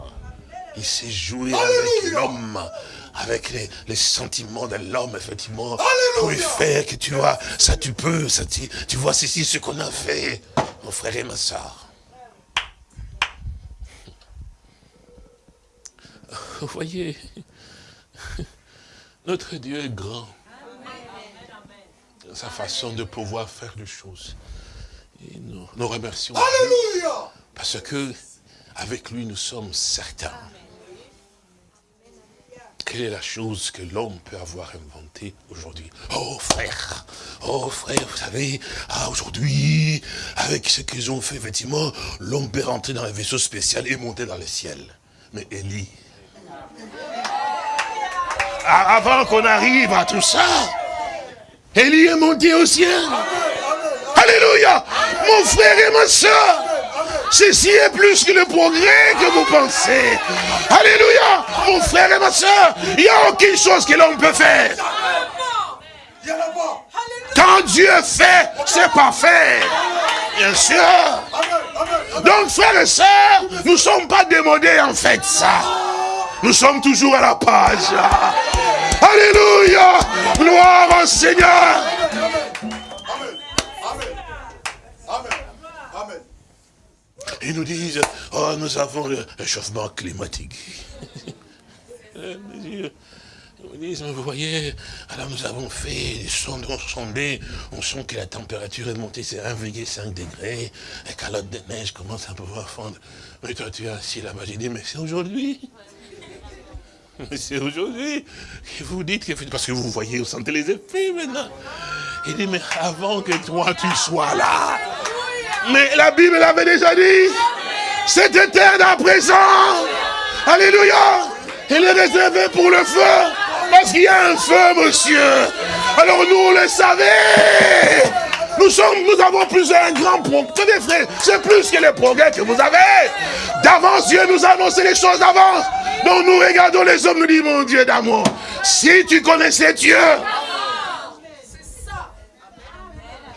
Il s'est joué avec l'homme avec les, sentiments de l'homme, effectivement, pour lui faire que tu vois, ça tu peux, ça tu, tu vois ceci, ce qu'on a fait, mon frère et ma soeur. Vous voyez, notre Dieu est grand. Sa façon de pouvoir faire les choses. Et nous, nous remercions. Alléluia Parce que, avec lui, nous sommes certains quelle est la chose que l'homme peut avoir inventée aujourd'hui? Oh frère, oh frère, vous savez, aujourd'hui, avec ce qu'ils ont fait, effectivement, l'homme peut rentrer dans un vaisseau spécial et monter dans le ciel. Mais Élie, avant qu'on arrive à tout ça, Élie est monté au ciel. Alléluia, mon frère et ma soeur. Ceci est plus que le progrès que vous pensez. Alléluia. Mon frère et ma soeur, il n'y a aucune chose que l'homme peut faire. Quand Dieu fait, c'est parfait. Bien sûr. Donc, frères et sœurs, nous ne sommes pas démodés en fait, ça. Nous sommes toujours à la page. Alléluia. Gloire au Seigneur. Ils nous disent, oh, nous avons le réchauffement climatique. <laughs> Ils disent, vous voyez, alors nous avons fait des sondes, on on sent que la température est montée, c'est 1,5 degré, et calotte de neige commence à pouvoir fondre. Mais toi, tu es assis là-bas, j'ai dit, mais c'est aujourd'hui. <laughs> Mais c'est aujourd'hui que vous dites que, parce que vous voyez, vous sentez les effets maintenant. Il dit, mais avant que toi tu sois là, mais la Bible l'avait déjà dit. Cette terre à présent. Alléluia. Elle est réservée pour le feu. Parce qu'il y a un feu, monsieur. Alors nous, le savez. Nous sommes, nous avons plus un grand progrès. c'est plus que les progrès que vous avez. D'avance, Dieu nous a annoncé les choses d'avance. Donc nous regardons les hommes, nous disons, mon Dieu d'amour, si tu connaissais Dieu,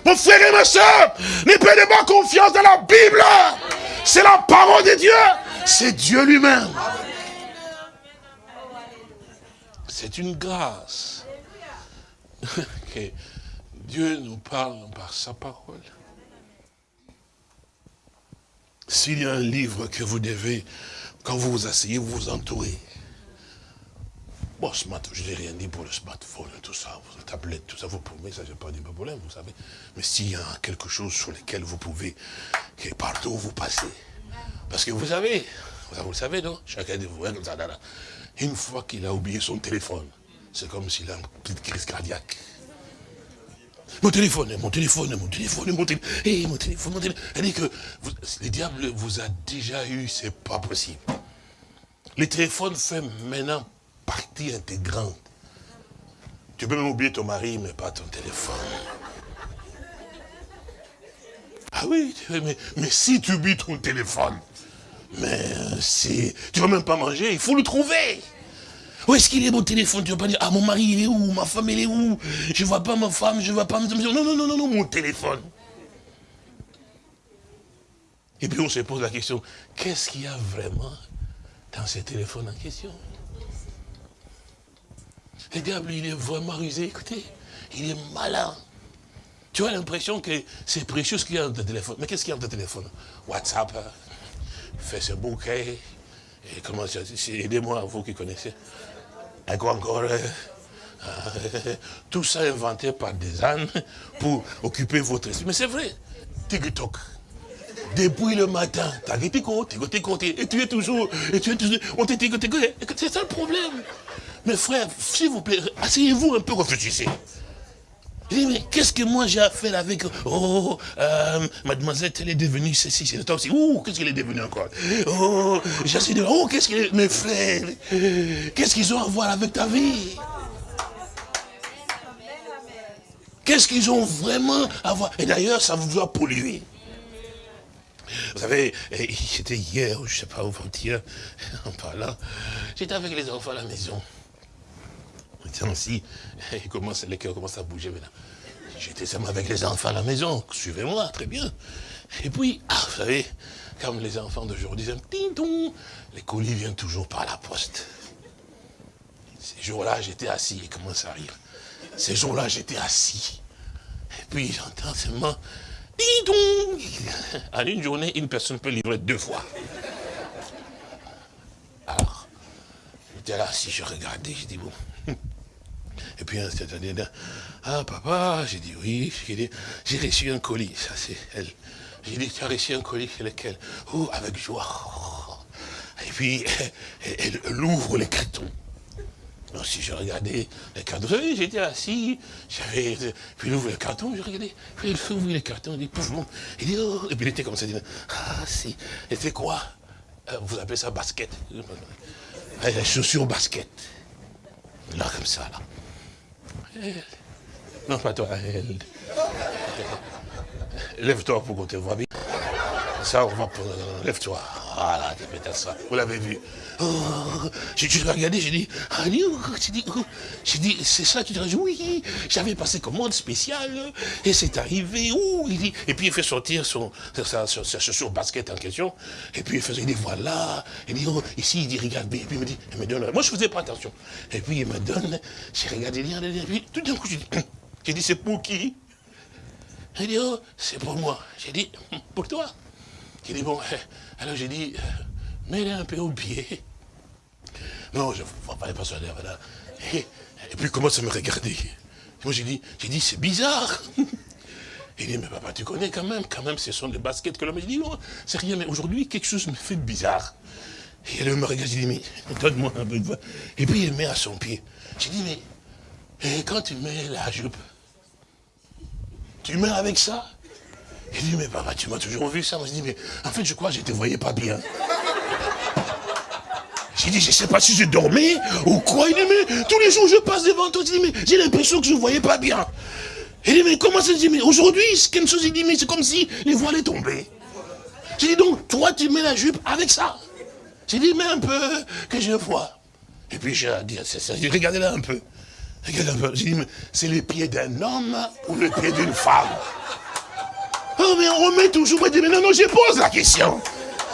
mon frère et ma soeur, ne perdez pas confiance dans la Bible. C'est la parole de Dieu. C'est Dieu lui-même. C'est une grâce <laughs> que Dieu nous parle par sa parole. S'il y a un livre que vous devez, quand vous vous asseyez, vous vous entourez, Bon, je n'ai rien dit pour le smartphone, tout ça, la tablette, tout ça, vous pouvez, ça, j'ai pas de problème, vous savez. Mais s'il y a quelque chose sur lequel vous pouvez, partout où vous passez, parce que vous savez, vous le savez, non? Chacun de vous, hein, une fois qu'il a oublié son téléphone, c'est comme s'il a une petite crise cardiaque. Mon téléphone, mon téléphone, mon téléphone, mon téléphone, hey, mon téléphone, mon téléphone. Elle dit que le diable vous a déjà eu, c'est pas possible. Le téléphone fait maintenant partie intégrante. Tu peux même oublier ton mari, mais pas ton téléphone. Ah oui, mais, mais si tu oublies ton téléphone, mais si tu vas même pas manger, il faut le trouver. Où est-ce qu'il est mon téléphone? Tu vas pas dire, ah mon mari il est où? Ma femme elle est où? Je vois pas ma femme, je vois pas... Non, non, non, non, non, mon téléphone. Et puis on se pose la question, qu'est-ce qu'il y a vraiment dans ce téléphone en question? Le diable, il est vraiment rusé, écoutez, il est malin. Tu as l'impression que c'est précieux ce qu'il y a dans ton téléphone. Mais qu'est-ce qu'il y a dans ton téléphone? WhatsApp, Facebook, et comment ça Aidez-moi, vous qui connaissez. Et quoi encore euh, <laughs> Tout ça inventé par des ânes pour occuper votre esprit. Mais c'est vrai. TikTok. Depuis le matin, t'es et tu es toujours, et tu es toujours, on c'est ça le problème. Mes frères, s'il vous plaît, asseyez-vous un peu, réfléchissez. Mais qu'est-ce que moi j'ai à faire avec... Oh, euh, mademoiselle, elle est devenue ceci, c'est temps aussi. Ouh, qu'est-ce qu'elle est devenue encore? Oh, j'essaie de... Oh, qu'est-ce est... Mes frères, qu'est-ce qu'ils ont à voir avec ta vie? Qu'est-ce qu'ils ont vraiment à voir? Et d'ailleurs, ça vous doit polluer. Vous savez, c'était hier, je ne sais pas où, hier, <laughs> en parlant, j'étais avec les enfants à la maison. Aussi, <laughs> il commence, les cœurs commencent à bouger maintenant. J'étais seulement avec les enfants à la maison, suivez-moi, très bien. Et puis, ah, vous savez, comme les enfants d'aujourd'hui disent, les colis viennent toujours par la poste. Ces jours-là, j'étais assis, il commence à rire? Ces jours-là, j'étais assis. Et puis, j'entends seulement, <laughs> En une journée, une personne peut livrer deux fois. Alors, j'étais là, si je regardais, je dis, bon. <laughs> Et puis, c'est-à-dire, ah papa, j'ai dit oui, j'ai reçu un colis, ça c'est elle. J'ai dit, tu as reçu un colis, lequel? Oh, avec joie. Et puis, <laughs> elle, ouvre les cartons. Alors, si je regardais les cartons, j'étais assis, j'avais, puis il ouvre le carton, je regardais, puis fait ouvrir les cartons, il dit, pouf, il dit, oh, et puis il était comme ça, il dit, ah si, et fait quoi? Euh, Vous appelez ça basket. Les chaussures basket. Là, comme ça, là. Non, pas toi. Lève-toi pour qu'on bien. Ça, on va... Lève-toi. Voilà, peut-être ça. Vous l'avez vu. Oh, j'ai regardé, j'ai dit, ah, j'ai dit, oh. dit, c'est ça, tu dirais, oui, j'avais passé commande spéciale, et c'est arrivé, ouh, il dit, et puis il fait sortir son, sa, chaussure basket en question, et puis il faisait, il dit, voilà, il dit, oh, ici, il dit, regarde et puis il me dit, il me donne, moi je faisais pas attention, et puis il me donne, j'ai regardé, et puis tout d'un coup, <coughs> j'ai dit, c'est pour qui? Il dit, oh, c'est pour moi. J'ai dit, pour toi. Il dit, bon, alors j'ai dit, euh, mets-le un peu au pied. Non, je ne vois pas les persuader, voilà. Et, et, puis il commence à me regarder. moi j'ai dit, j'ai dit, c'est bizarre. Il dit, mais papa, tu connais quand même, quand même, ce sont des baskets que l'homme. J'ai dit, non, c'est rien, mais aujourd'hui, quelque chose me fait bizarre. Et elle me regarde, j'ai dit, mais donne-moi un peu de voix. Et puis il met à son pied. J'ai dit, mais et quand tu mets la jupe, tu mets avec ça? Il dit, mais papa, tu m'as toujours vu ça. Moi, je dis, mais en fait, je crois que je ne te voyais pas bien. J'ai dit, je ne sais pas si je dormais ou quoi. Il dit, mais tous les jours, je passe devant toi. Mais j'ai l'impression que je ne voyais pas bien. Il dit, mais comment ça se dit, mais aujourd'hui, quelque chose, il dit, mais c'est comme si les voiles étaient tombées. J'ai dit, donc, toi, tu mets la jupe avec ça. J'ai dit, mais un peu, que je vois. Et puis, j'ai dit, regardez là un peu. Regardez un peu. J'ai dit, mais c'est les pieds d'un homme ou le pied d'une femme? Oh, mais on remet toujours. Mais non, non, je pose la question.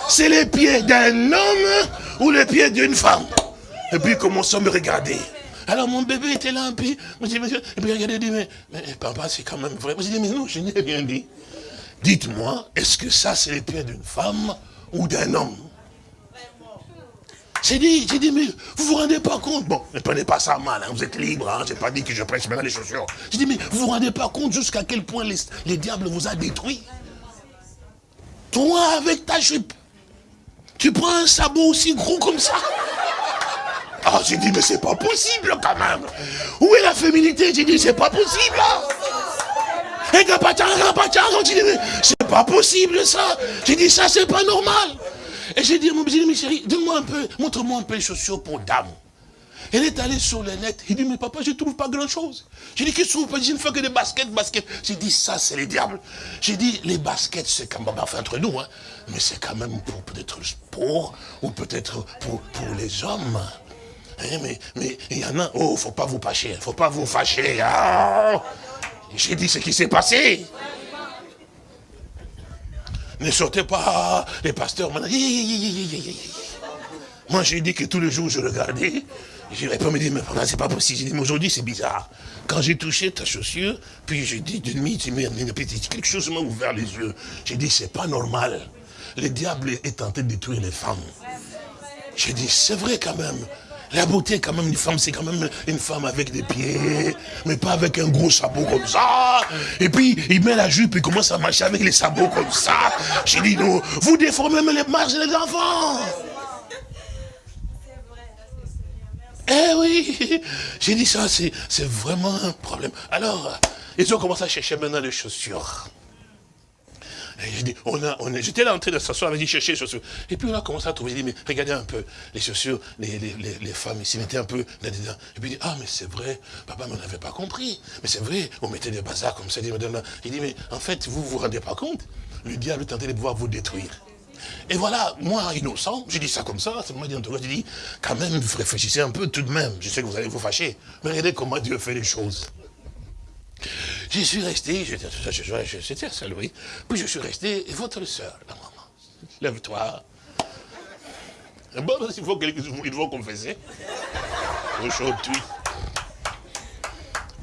C'est les pieds d'un homme ou les pieds d'une femme Et puis, commence à me regarder. Alors, mon bébé était là, puis, et puis regardez, dit, mais, mais papa, c'est quand même vrai. J'ai dit, mais non, je n'ai rien dit. Dites-moi, est-ce que ça, c'est les pieds d'une femme ou d'un homme? J'ai dit, j'ai dit, mais vous vous rendez pas compte? Bon, ne prenez pas ça mal, hein, vous êtes libre, hein, j'ai pas dit que je prêche maintenant les chaussures. J'ai dit, mais vous vous rendez pas compte jusqu'à quel point les, diables vous a détruit Toi, avec ta jupe, tu prends un sabot aussi gros comme ça? Ah, j'ai dit, mais c'est pas possible quand même. Où est la féminité? J'ai dit, c'est pas possible. Et dit, c'est pas possible ça. J'ai dit, ça, c'est pas normal. Et j'ai dit mon chérie, donne-moi un peu, montre-moi un peu les chaussures pour dame. Elle est allée sur le net. Il dit, mais papa, je ne trouve pas grand-chose. J'ai dit, qu'est-ce que vous faites? Je ne fais que des baskets, baskets. J'ai dit, ça, c'est les diables. J'ai dit, les baskets, c'est quand même, entre nous, hein, mais c'est quand même pour peut-être sport, ou peut-être pour, pour les hommes. Hein, mais il y en a, oh, faut pas vous fâcher, faut pas vous fâcher. Ah. J'ai dit ce qui s'est passé. Ne sortez pas, les pasteurs. Moi, j'ai dit que tous les jours, je regardais. Je pas me dire, mais c'est pas possible. J'ai dit, mais aujourd'hui, c'est bizarre. Quand j'ai touché ta chaussure, puis j'ai dit, tu quelque chose m'a ouvert les yeux. J'ai dit, c'est pas normal. Le diable est tenté de détruire les femmes. J'ai dit, c'est vrai quand même. La beauté, quand même, une femme, c'est quand même une femme avec des pieds, mais pas avec un gros sabot comme ça. Et puis, il met la jupe et commence à marcher avec les sabots comme ça. J'ai dit, non, vous déformez même les marches des enfants. Eh oui, <laughs> j'ai dit ça, c'est vraiment un problème. Alors, ils ont commencé à chercher maintenant les chaussures. Dit, on a, on j'étais là en train de s'asseoir, avait dit chercher les chaussures. Et puis on a commencé à trouver, il dit, mais regardez un peu, les chaussures, les, les, les, femmes, ils s'y mettaient un peu là-dedans. Et puis il dit, ah mais c'est vrai, papa on n'avait pas compris. Mais c'est vrai, on mettait des bazars comme ça. Il dit, mais en fait, vous vous rendez pas compte Le diable tentait de pouvoir vous détruire. Et voilà, moi, innocent, j'ai dit ça comme ça, en tout cas, j'ai dit, quand même, réfléchissez un peu tout de même. Je sais que vous allez vous fâcher, mais regardez comment Dieu fait les choses. J'y suis resté, j'étais seul, oui. Puis je suis resté, et votre soeur, la maman, lève-toi. Bon, il faut qu'ils vont confesser. Aujourd'hui.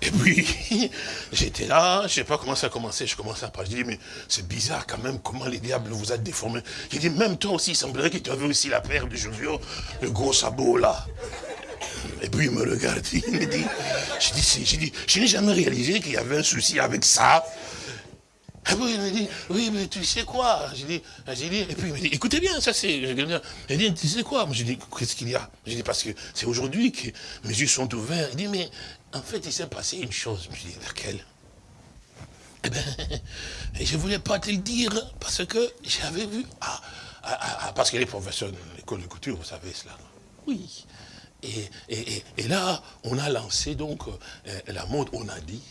Et puis, <laughs> j'étais là, je ne sais pas comment ça a commencé, je commençais à parler. Je dis, mais c'est bizarre quand même comment les diables vous a déformé. J'ai dit, même toi aussi, il semblerait que tu avais aussi la paire de chaussures, le gros sabot là. Et puis il me regarde, <laughs> il me dit, je dis, dit, je n'ai jamais réalisé qu'il y avait un souci avec ça. Et puis il me dit, oui, mais tu sais quoi? Et puis il me dit, écoutez bien, ça c'est. Il dit, tu sais quoi? Moi j'ai dit, qu'est-ce qu'il y a? J'ai dit, parce que c'est aujourd'hui que mes yeux sont ouverts. Il dit, mais en fait, il s'est passé une chose. <laughs> Je dit, laquelle Eh bien, je ne voulais pas te le dire, parce que j'avais vu. Ah, ah, ah, parce que les professeurs de l'école de couture, vous savez cela. Oui. Et, là, on a lancé donc euh, la mode, on a dit,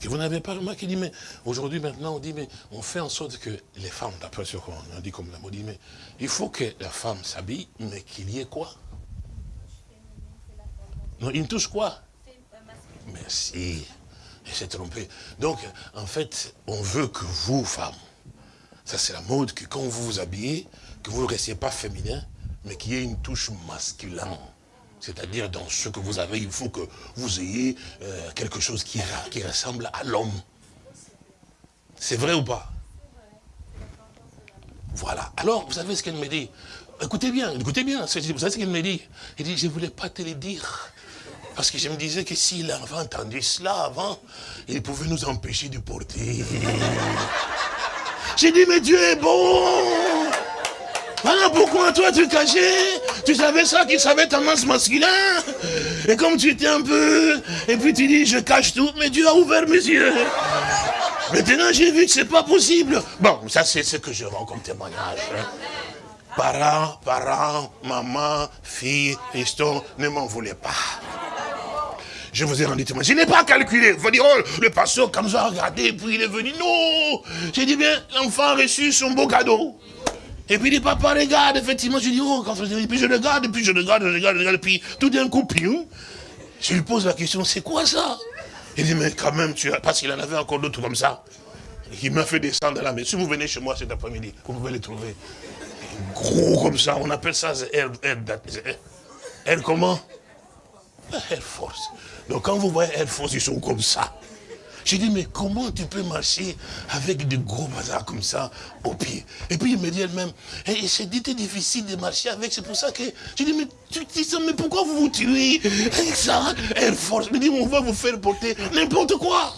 que vous n'avez pas remarqué, dit, mais aujourd'hui maintenant, on dit, mais on fait en sorte que les femmes, d'après ce qu'on a dit comme la mode, mais il faut que la femme s'habille, mais qu'il y ait quoi? Non, il touche quoi? Merci. Il s'est trompé. Donc, en fait, on veut que vous, femmes, ça c'est la mode, que quand vous vous habillez, que vous ne restiez pas féminin, mais qu'il y ait une touche masculine. C'est-à-dire, dans ce que vous avez, il faut que vous ayez euh, quelque chose qui, ressemble à l'homme. C'est vrai ou pas? Voilà. Alors, vous savez ce qu'elle me dit? Écoutez bien, écoutez bien. Vous savez ce qu'elle me dit? Elle dit, je ne voulais pas te le dire. Parce que je me disais que s'il avait entendu cela avant, il pouvait nous empêcher de porter. J'ai dit, mais Dieu est bon voilà pourquoi toi tu cachais. Tu savais ça, qu'il savait ta masse masculin. Et comme tu étais un peu... Et puis tu dis, je cache tout. Mais Dieu a ouvert mes yeux. Maintenant j'ai vu que c'est pas possible. Bon, ça c'est ce que je rends comme témoignage. Hein. Parents, parents, maman, fille, histon, ne m'en voulez pas. Je vous ai rendu témoignage. Je n'ai pas calculé. Vous dire, oh, le pasteur, comme ça, a regardé, puis il est venu. Non J'ai dit bien, l'enfant a reçu son beau cadeau. Et puis, les papa regarde, effectivement, je dis, oh, quand et puis je regarde, puis je regarde, je regarde, je regarde, puis tout d'un coup, je lui pose la question, c'est quoi ça? Il dit, mais quand même, tu as, parce qu'il en avait encore d'autres comme ça. Il m'a fait descendre la maison. Si vous venez chez moi cet après-midi, vous pouvez les trouver. Gros comme ça, on appelle ça Air, air, air comment? Air Force. Donc quand vous voyez Air Force, ils sont comme ça. J'ai dit, mais comment tu peux marcher avec des gros bazars comme ça au pied? Et puis il me dit elle-même, eh, c'est difficile de marcher avec, c'est pour ça que... J'ai dit, mais tu dis ça, mais pourquoi vous vous tuez avec ça Elle force, me dit, on va vous faire porter n'importe quoi.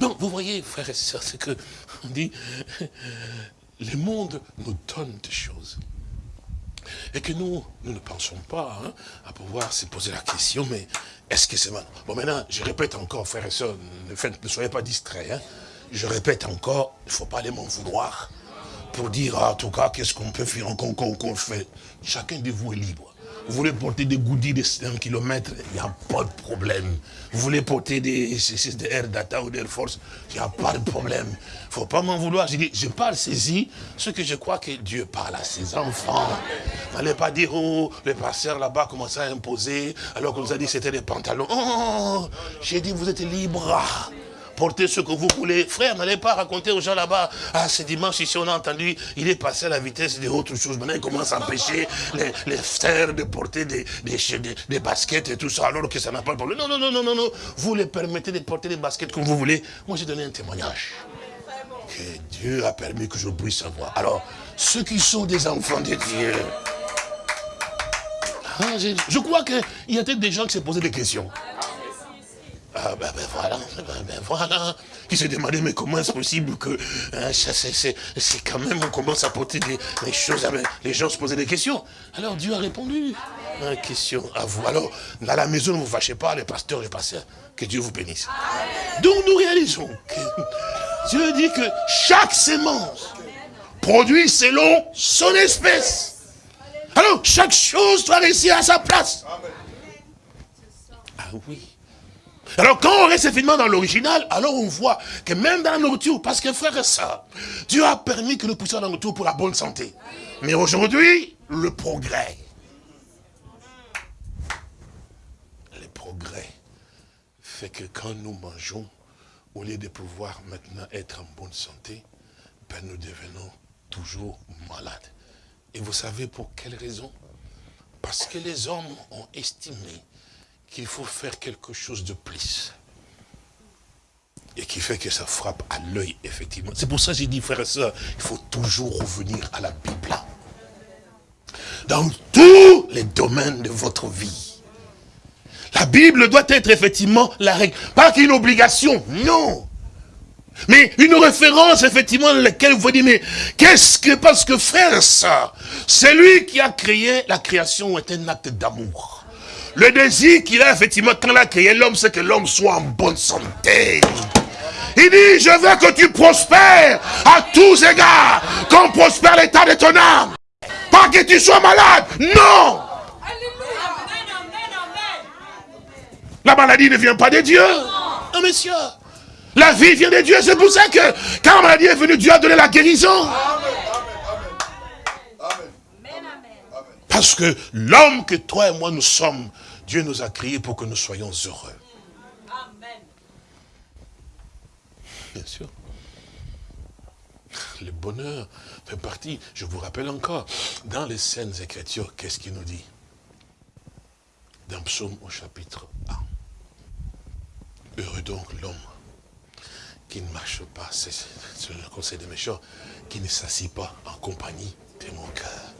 Donc, vous voyez, frères et sœurs, c'est que, on dit, <laughs> le monde nous donne des choses. Et que nous, nous ne pensons pas hein, à pouvoir se poser la question, mais est-ce que c'est mal Bon, maintenant, je répète encore, frères et sœurs, ne, soyez pas distraits. Hein. Je répète encore, il ne faut pas aller m'en vouloir. pour dire, en tout cas, qu'est-ce qu'on peut faire, qu'on fait. Chacun de vous est libre. Vous voulez porter des goodies de 1 km, il n'y a pas de problème. Vous voulez porter des, des Air Data ou d'Air Force, il n'y a pas de problème. Il ne faut pas m'en vouloir. Je dis, je parle saisi ce que je crois que Dieu parle à ses enfants. N'allez pas dire, oh, le pasteur là-bas commence à imposer, alors qu'on nous a dit que c'était des pantalons. Oh, j'ai dit, vous êtes libre portez ce que vous voulez. Frère, n'allez pas raconter aux gens là-bas, ah, ce dimanche, ici, on a entendu, il est passé à la vitesse de autres choses. Maintenant, il commence à empêcher les, les frères de porter des, des, des, baskets et tout ça, alors que ça n'a pas de problème. Non, non, non, non, non, non. Vous les permettez de porter des baskets comme vous voulez. Moi, j'ai donné un témoignage. Que Dieu a permis que je puisse savoir. Alors, ceux qui sont des enfants de Dieu, hein, je crois qu'il y a peut-être des gens qui se posaient des questions. Ah ben, ben voilà, ben, ben, voilà. Qui se demandait, mais comment est-ce possible que hein, c'est quand même, on commence à porter des, choses, ah, les gens se posaient des questions. Alors Dieu a répondu. Une question à vous. Alors, dans la maison, ne vous fâchez pas, les pasteurs, les pasteurs, que Dieu vous bénisse. Donc nous réalisons que Dieu dit que chaque sémence produit selon son espèce. Alors, chaque chose doit réussir à sa place. Ah oui. Alors quand on reste effectivement dans l'original, alors on voit que même dans la nourriture, parce que frère et ça, Dieu a permis que nous puissions dans la nourriture pour la bonne santé. Mais aujourd'hui, le progrès. Le progrès fait que quand nous mangeons, au lieu de pouvoir maintenant être en bonne santé, ben nous devenons toujours malades. Et vous savez pour quelle raison? Parce que les hommes ont estimé qu'il faut faire quelque chose de plus. Et qui fait que ça frappe à l'œil, effectivement. C'est pour ça que j'ai dit, frère et soeur, il faut toujours revenir à la Bible. Dans tous les domaines de votre vie. La Bible doit être effectivement la règle. Pas qu'une obligation, non. Mais une référence, effectivement, dans laquelle vous dites, mais qu'est-ce que, parce que frère, ça, c'est lui qui a créé, la création est un acte d'amour. Le désir qu'il a, effectivement, quand il a créé l'homme, c'est que l'homme soit en bonne santé. Il dit, je veux que tu prospères à tous égards, qu'on prospère l'état de ton âme. Pas que tu sois malade, non La maladie ne vient pas de Dieu. Non, monsieur. La vie vient de Dieu. C'est pour ça que quand la maladie est venue, Dieu a donné la guérison. Parce que l'homme que toi et moi nous sommes, Dieu nous a créés pour que nous soyons heureux. Amen. Bien sûr. Le bonheur fait partie, je vous rappelle encore, dans les scènes écritures, qu'est-ce qu'il nous dit? Dans Psaume au chapitre 1. Heureux donc l'homme qui ne marche pas, c'est le conseil des méchants, qui ne s'assit pas en compagnie de mon cœur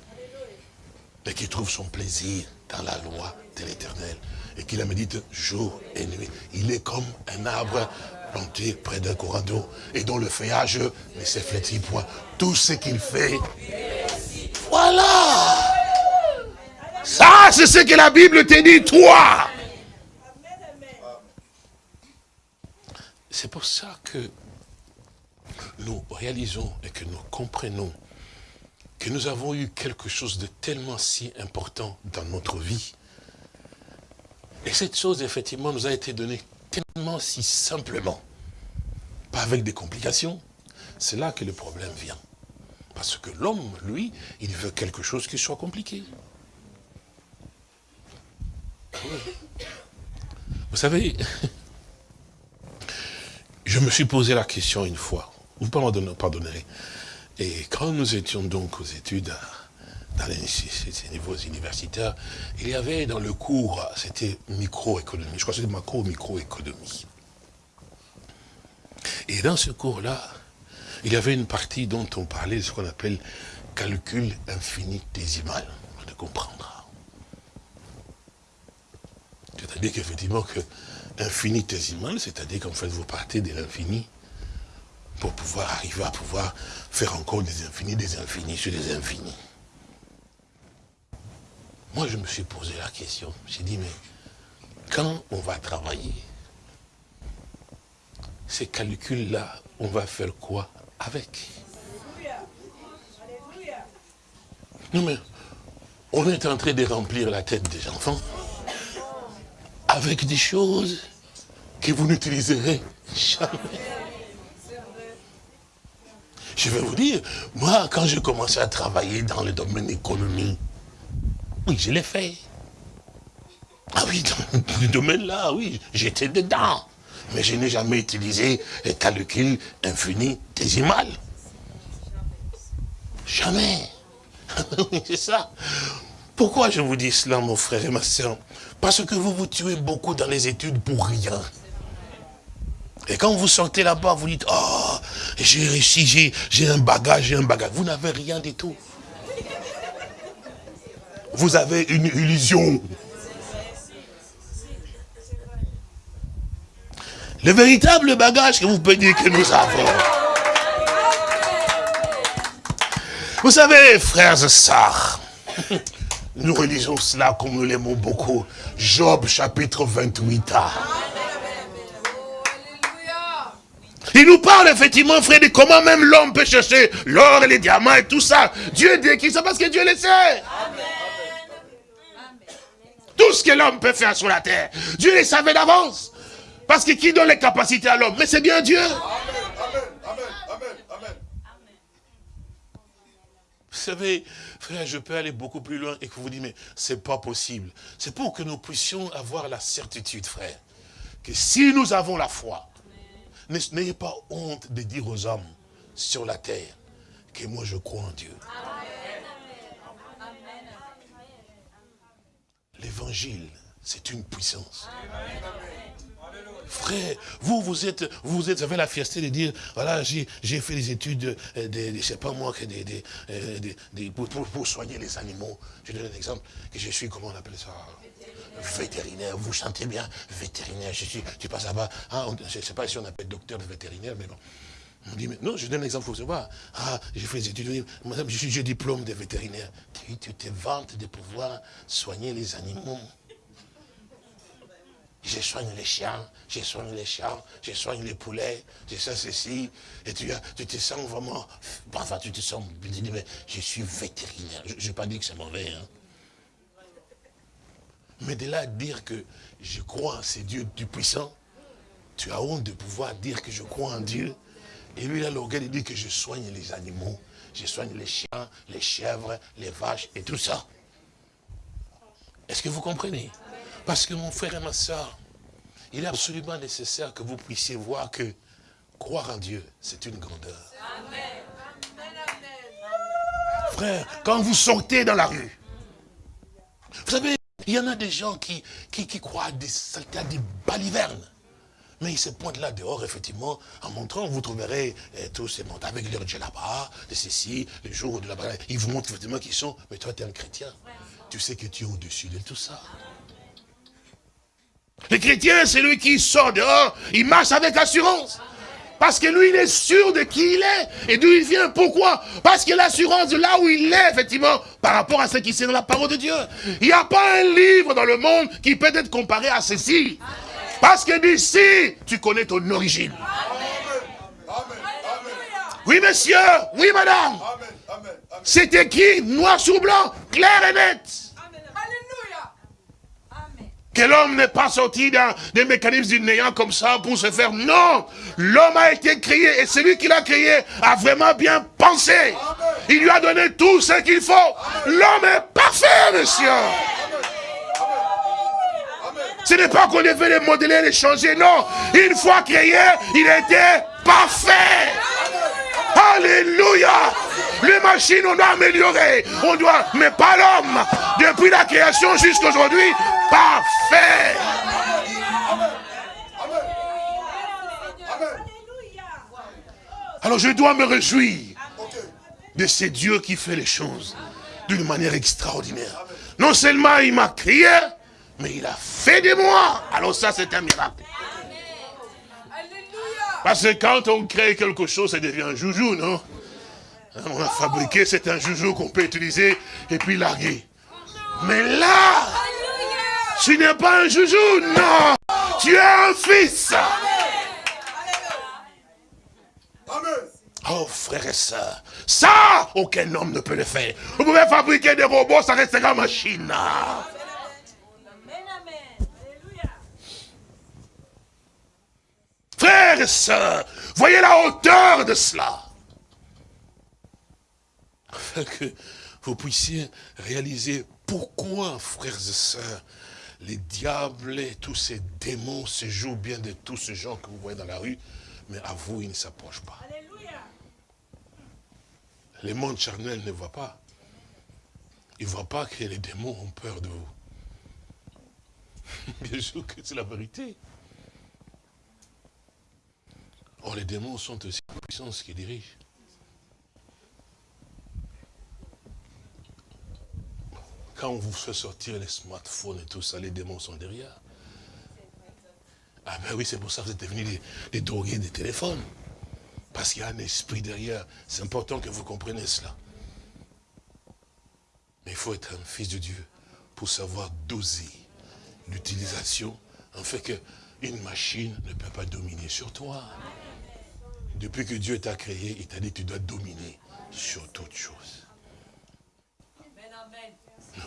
et qui trouve son plaisir dans la loi de l'éternel et qui la médite jour et nuit. Il est comme un arbre planté près d'un courant d'eau et dont le feuillage ne s'efflétit point. Tout ce qu'il fait, voilà Ça, c'est ce que la Bible te dit, toi C'est pour ça que nous réalisons et que nous comprenons que nous avons eu quelque chose de tellement si important dans notre vie. Et cette chose, effectivement, nous a été donnée tellement si simplement, pas avec des complications. C'est là que le problème vient. Parce que l'homme, lui, il veut quelque chose qui soit compliqué. Vous savez, <laughs> je me suis posé la question une fois, vous pardonnerez, et quand nous étions donc aux études dans les, ces niveaux universitaires, il y avait dans le cours, c'était microéconomie, je crois que c'était macro-microéconomie. Et dans ce cours-là, il y avait une partie dont on parlait de ce qu'on appelle calcul infinitésimal, de comprendre. C'est-à-dire qu'effectivement, que infinitésimal, c'est-à-dire qu'en fait, vous partez de l'infini pour pouvoir arriver à pouvoir faire encore des infinis, des infinis sur des infinis. Moi, je me suis posé la question. J'ai dit, mais quand on va travailler, ces calculs-là, on va faire quoi avec? Non mais, on est en train de remplir la tête des enfants avec des choses que vous n'utiliserez jamais. Je vais vous dire, moi, quand j'ai commencé à travailler dans le domaine économique, oui, je l'ai fait. Ah oui, dans le domaine là, oui, j'étais dedans. Mais je n'ai jamais utilisé un calcul infini-décimal. Jamais. <laughs> C'est ça. Pourquoi je vous dis cela, mon frère et ma soeur Parce que vous vous tuez beaucoup dans les études pour rien. Et quand vous sortez là-bas, vous dites, oh, j'ai réussi, j'ai un bagage, j'ai un bagage. Vous n'avez rien du tout. Vous avez une illusion. Le véritable bagage que vous pouvez dire que nous avons. Vous savez, frères et sœurs, nous réalisons cela comme nous l'aimons beaucoup. Job chapitre 28 Il nous parle effectivement, frère, de comment même l'homme peut chercher l'or et les diamants et tout ça. Dieu décrit ça parce que Dieu le sait. Tout ce que l'homme peut faire sur la terre, Dieu le savait d'avance. Parce que qui donne les capacités à l'homme? Mais c'est bien Dieu. Amen, amen, amen, amen, Vous savez, frère, je peux aller beaucoup plus loin et que vous dites, mais c'est pas possible. C'est pour que nous puissions avoir la certitude, frère, que si nous avons la foi, n'ayez pas honte de dire aux hommes sur la terre que moi je crois en Dieu. L'évangile, c'est une puissance. Frère, vous, vous êtes, vous avez la fierté de dire, voilà, j'ai fait des études, euh, de, je sais pas moi, que des, euh, pour, soigner les animaux. Je donne un exemple, que je suis, comment on appelle ça? Vétérinaire, vous chantez bien, vétérinaire, je suis, tu passes là-bas, ah, je ne sais pas si on appelle docteur de vétérinaire, mais bon. On dit, mais non, je donne un exemple, vous voir. Ah, j'ai fait des études, madame, je suis, j'ai diplôme de vétérinaire. Tu, te vantes de pouvoir soigner les animaux. Je soigne les chiens, je soigne les chats, je soigne les poulets, je sais ceci. Et tu, te sens vraiment, enfin tu te sens, je suis vétérinaire. Je n'ai pas dit que c'est mauvais. Hein. Mais de là à dire que je crois en ces dieux du puissant, tu as honte de pouvoir dire que je crois en Dieu. Et lui, là, l'orgueil, il dit que je soigne les animaux. Je soigne les chiens, les chèvres, les vaches et tout ça. Est-ce que vous comprenez? Parce que mon frère et ma soeur, il est absolument nécessaire que vous puissiez voir que croire en Dieu, c'est une grandeur. Frère, quand vous sortez dans la rue, vous savez, il y en a des gens qui, qui, croient des saletés, des balivernes. Mais ils se pointent là dehors, effectivement, en montrant, vous trouverez eh, tous ces mondes avec leur là-bas, de ceci, le jour de la Ils vous montrent effectivement qu'ils sont, mais toi tu es un chrétien. Tu sais que tu es au-dessus de tout ça. Le chrétien, c'est lui qui sort dehors, il marche avec assurance. Parce que lui, il est sûr de qui il est et d'où il vient. Pourquoi? Parce que l'assurance de là où il est, effectivement, par rapport à ce qui c'est dans la parole de Dieu. Il n'y a pas un livre dans le monde qui peut être comparé à ceci. Parce que d'ici, tu connais ton origine. Oui, monsieur. Oui, madame. C'est écrit noir sur blanc, clair et net. Que l'homme n'est pas sorti dans des mécanismes du néant comme ça pour se faire. Non L'homme a été créé et celui qui l'a créé a vraiment bien pensé. Il lui a donné tout ce qu'il faut. L'homme est parfait, monsieur. Ce n'est pas qu'on devait les modeler, les changer, non. Une fois créé, il était parfait. Alléluia Les machines, on doit améliorer. On doit, mais pas l'homme. Depuis la création jusqu'à aujourd'hui, parfait. Alors je dois me réjouir de ce Dieu qui fait les choses d'une manière extraordinaire. Non seulement il m'a créé, mais il a fait de moi. Alors ça, c'est un miracle. Parce que quand on crée quelque chose, ça devient un joujou, non? On a fabriqué, c'est un joujou qu'on peut utiliser et puis larguer. Mais là, tu n'es pas un joujou, non Tu es un fils. Oh frères et sœurs, ça, aucun homme ne peut le faire. Vous pouvez fabriquer des robots, ça restera machine. Frères et sœurs, voyez la hauteur de cela. Afin que vous puissiez réaliser pourquoi, frères et sœurs, les diables et tous ces démons se jouent bien de tous ces gens que vous voyez dans la rue, mais à vous, ils ne s'approchent pas. Les mondes charnels ne voient pas. Ils ne voient pas que les démons ont peur de vous. <laughs> Bien sûr que c'est la vérité. Or, les démons sont aussi la puissance qui dirige. Quand on vous fait sortir les smartphones et tout ça, les démons sont derrière. Ah ben oui, c'est pour ça que vous êtes devenus des, drogués des téléphones. Parce qu'il y a un esprit derrière. C'est important que vous compreniez cela. Mais il faut être un fils de Dieu pour savoir doser l'utilisation, en fait qu'une machine ne peut pas dominer sur toi. Depuis que Dieu t'a créé, il t'a dit que tu dois dominer sur toute chose.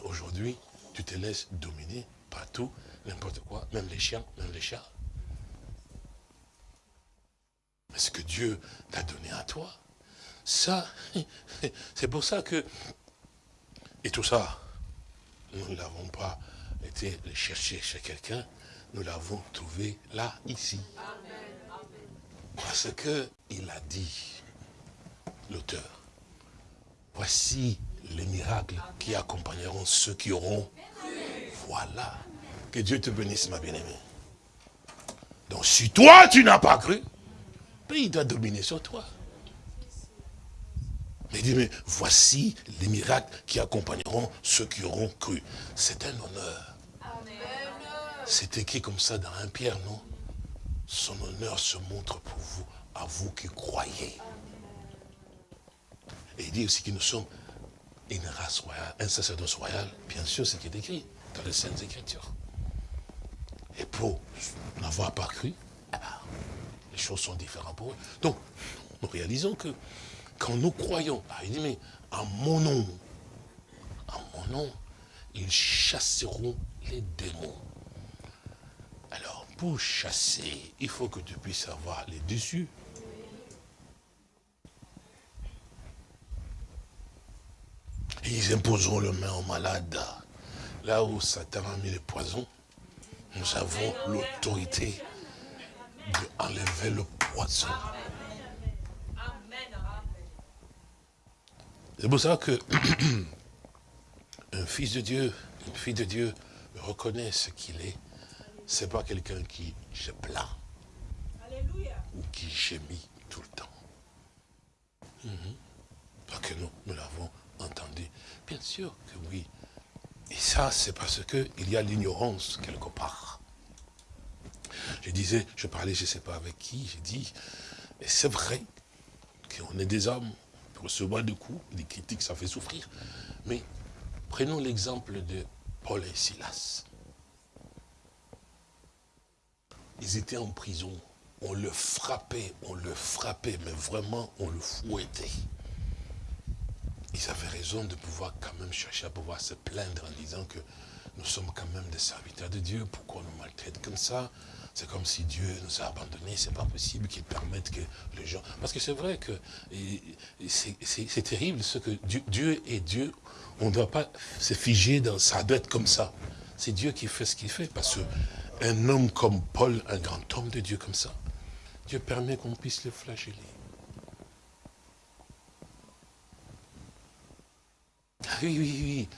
Aujourd'hui, tu te laisses dominer par tout, n'importe quoi, même les chiens, même les chats. Mais ce que Dieu t'a donné à toi, ça, <laughs> c'est pour ça que... Et tout ça, nous ne l'avons pas été chercher chez quelqu'un, nous l'avons trouvé là, ici. Parce qu'il a dit, l'auteur, voici les miracles qui accompagneront ceux qui auront. Voilà. Que Dieu te bénisse, ma bien-aimée. Donc si toi, tu n'as pas cru, ben, il doit dominer sur toi. Mais il dit, mais voici les miracles qui accompagneront ceux qui auront cru. C'est un honneur. C'est écrit comme ça dans un Pierre, non? Son honneur se montre pour vous, à vous qui croyez. Et il dit aussi que nous sommes une race royale, un sacerdoce royal, bien sûr, ce qui est écrit dans les Saintes Écritures. Et pour n'avoir pas cru, eh ben, les choses sont différentes pour eux. Donc, nous réalisons que quand nous croyons, ah, il dit, mais en mon nom, en mon nom, ils chasseront les démons. Alors, pour chasser, il faut que tu puisses avoir les dessus. Ils imposeront le main aux malades. Là où Satan a mis le poison, nous avons l'autorité d'enlever le poison. C'est pour ça que <clears throat> un fils de Dieu, une fille de Dieu reconnaît ce qu'il est. Ce n'est pas quelqu'un qui se plaint ou qui gémit tout le temps. Mhm. Parce que nous, nous l'avons Bien sûr que oui. Et ça, c'est parce qu'il y a l'ignorance quelque part. Je disais, je parlais, je ne sais pas avec qui, j'ai dit, c'est vrai qu'on est des hommes, on recevoir des coups, des critiques, ça fait souffrir. Mais prenons l'exemple de Paul et Silas. Ils étaient en prison, on le frappait, on le frappait, mais vraiment, on le fouettait ils avaient raison de pouvoir quand même chercher à pouvoir se plaindre en disant que nous sommes quand même des serviteurs de Dieu, pourquoi on nous maltraite comme ça? C'est comme si Dieu nous a abandonnés, c'est pas possible qu'il permette que les gens... Parce que c'est vrai que c'est terrible ce que Dieu, Dieu est Dieu, on ne doit pas se figer dans ça, doit être comme ça. C'est Dieu qui fait ce qu'il fait, parce qu'un homme comme Paul, un grand homme de Dieu comme ça, Dieu permet qu'on puisse le flageller. Oui, oui, oui.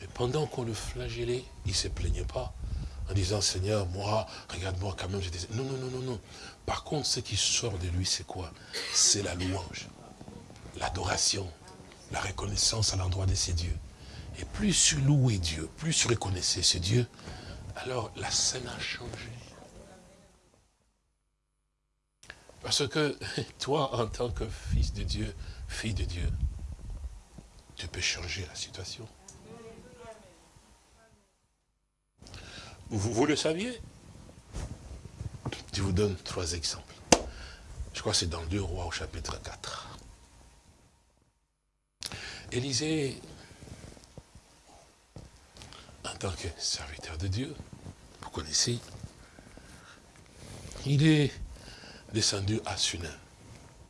Mais pendant qu'on le flagellait, il ne se plaignait pas en disant, Seigneur, moi, regarde-moi quand même. Je disais, non, non, non, non, non. Par contre, ce qui sort de lui, c'est quoi? C'est la louange, l'adoration, la reconnaissance à l'endroit de ses dieux. Et plus tu louais Dieu, plus tu reconnaissais ce Dieu, alors la scène a changé. Parce que <laughs> toi, en tant que fils de Dieu, fille de Dieu, tu peux changer la situation. Vous, vous le saviez? Je vous donne trois exemples. Je crois que c'est dans deux rois au chapitre 4. Élisée, en tant que serviteur de Dieu, vous connaissez, il est descendu à Sunan.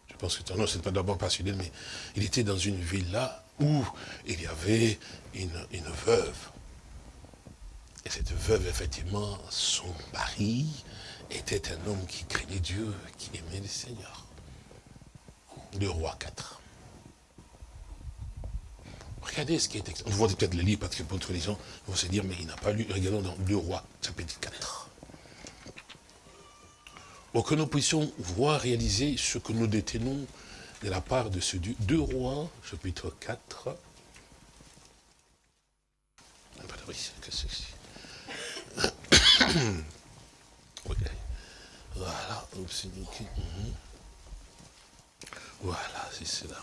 Je pense que ton nom, c'est pas d'abord pas Sunan, mais il était dans une ville là où il y avait une, une veuve. Et cette veuve, effectivement, son mari était un homme qui craignait Dieu, qui aimait le Seigneur. Le roi 4. Regardez ce qui est On voit peut-être le livre, parce que pour les gens vont se dire, mais il n'a pas lu. Regardons dans Le Roi, chapitre 4. Pour que nous puissions voir, réaliser ce que nous détenons de la part de ce Dieu. Deux rois, chapitre 4. <coughs> Voilà, mhm. Voilà, c'est cela.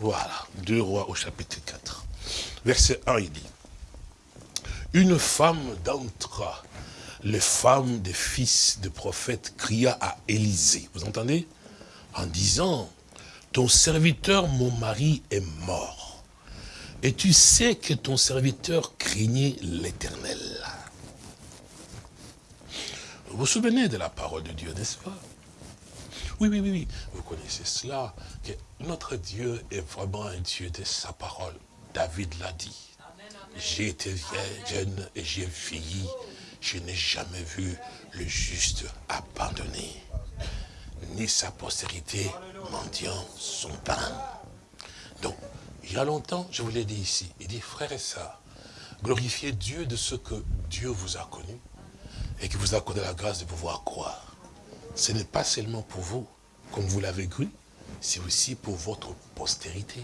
Voilà, deux rois au chapitre 4. Verset 1, il dit, Une femme d'entre les femmes des fils de prophètes cria à Élisée, vous entendez? En disant, ton serviteur, mon mari, est mort. Et tu sais que ton serviteur craignait l'éternel. Vous vous souvenez de la parole de Dieu, n'est-ce pas? Oui, oui, oui, oui. Vous connaissez cela, que notre Dieu est vraiment un Dieu de sa parole. David l'a dit. J'ai été jeune et j'ai vieilli. Je n'ai jamais vu le juste abandonné, ni sa postérité mendiant son pain. Donc, il y a longtemps, je vous l'ai dit ici, il dit, frères et sœurs, glorifiez Dieu de ce que Dieu vous a connu et qui vous a accordé la grâce de pouvoir croire ce n'est pas seulement pour vous, comme vous l'avez cru, c'est aussi pour votre postérité.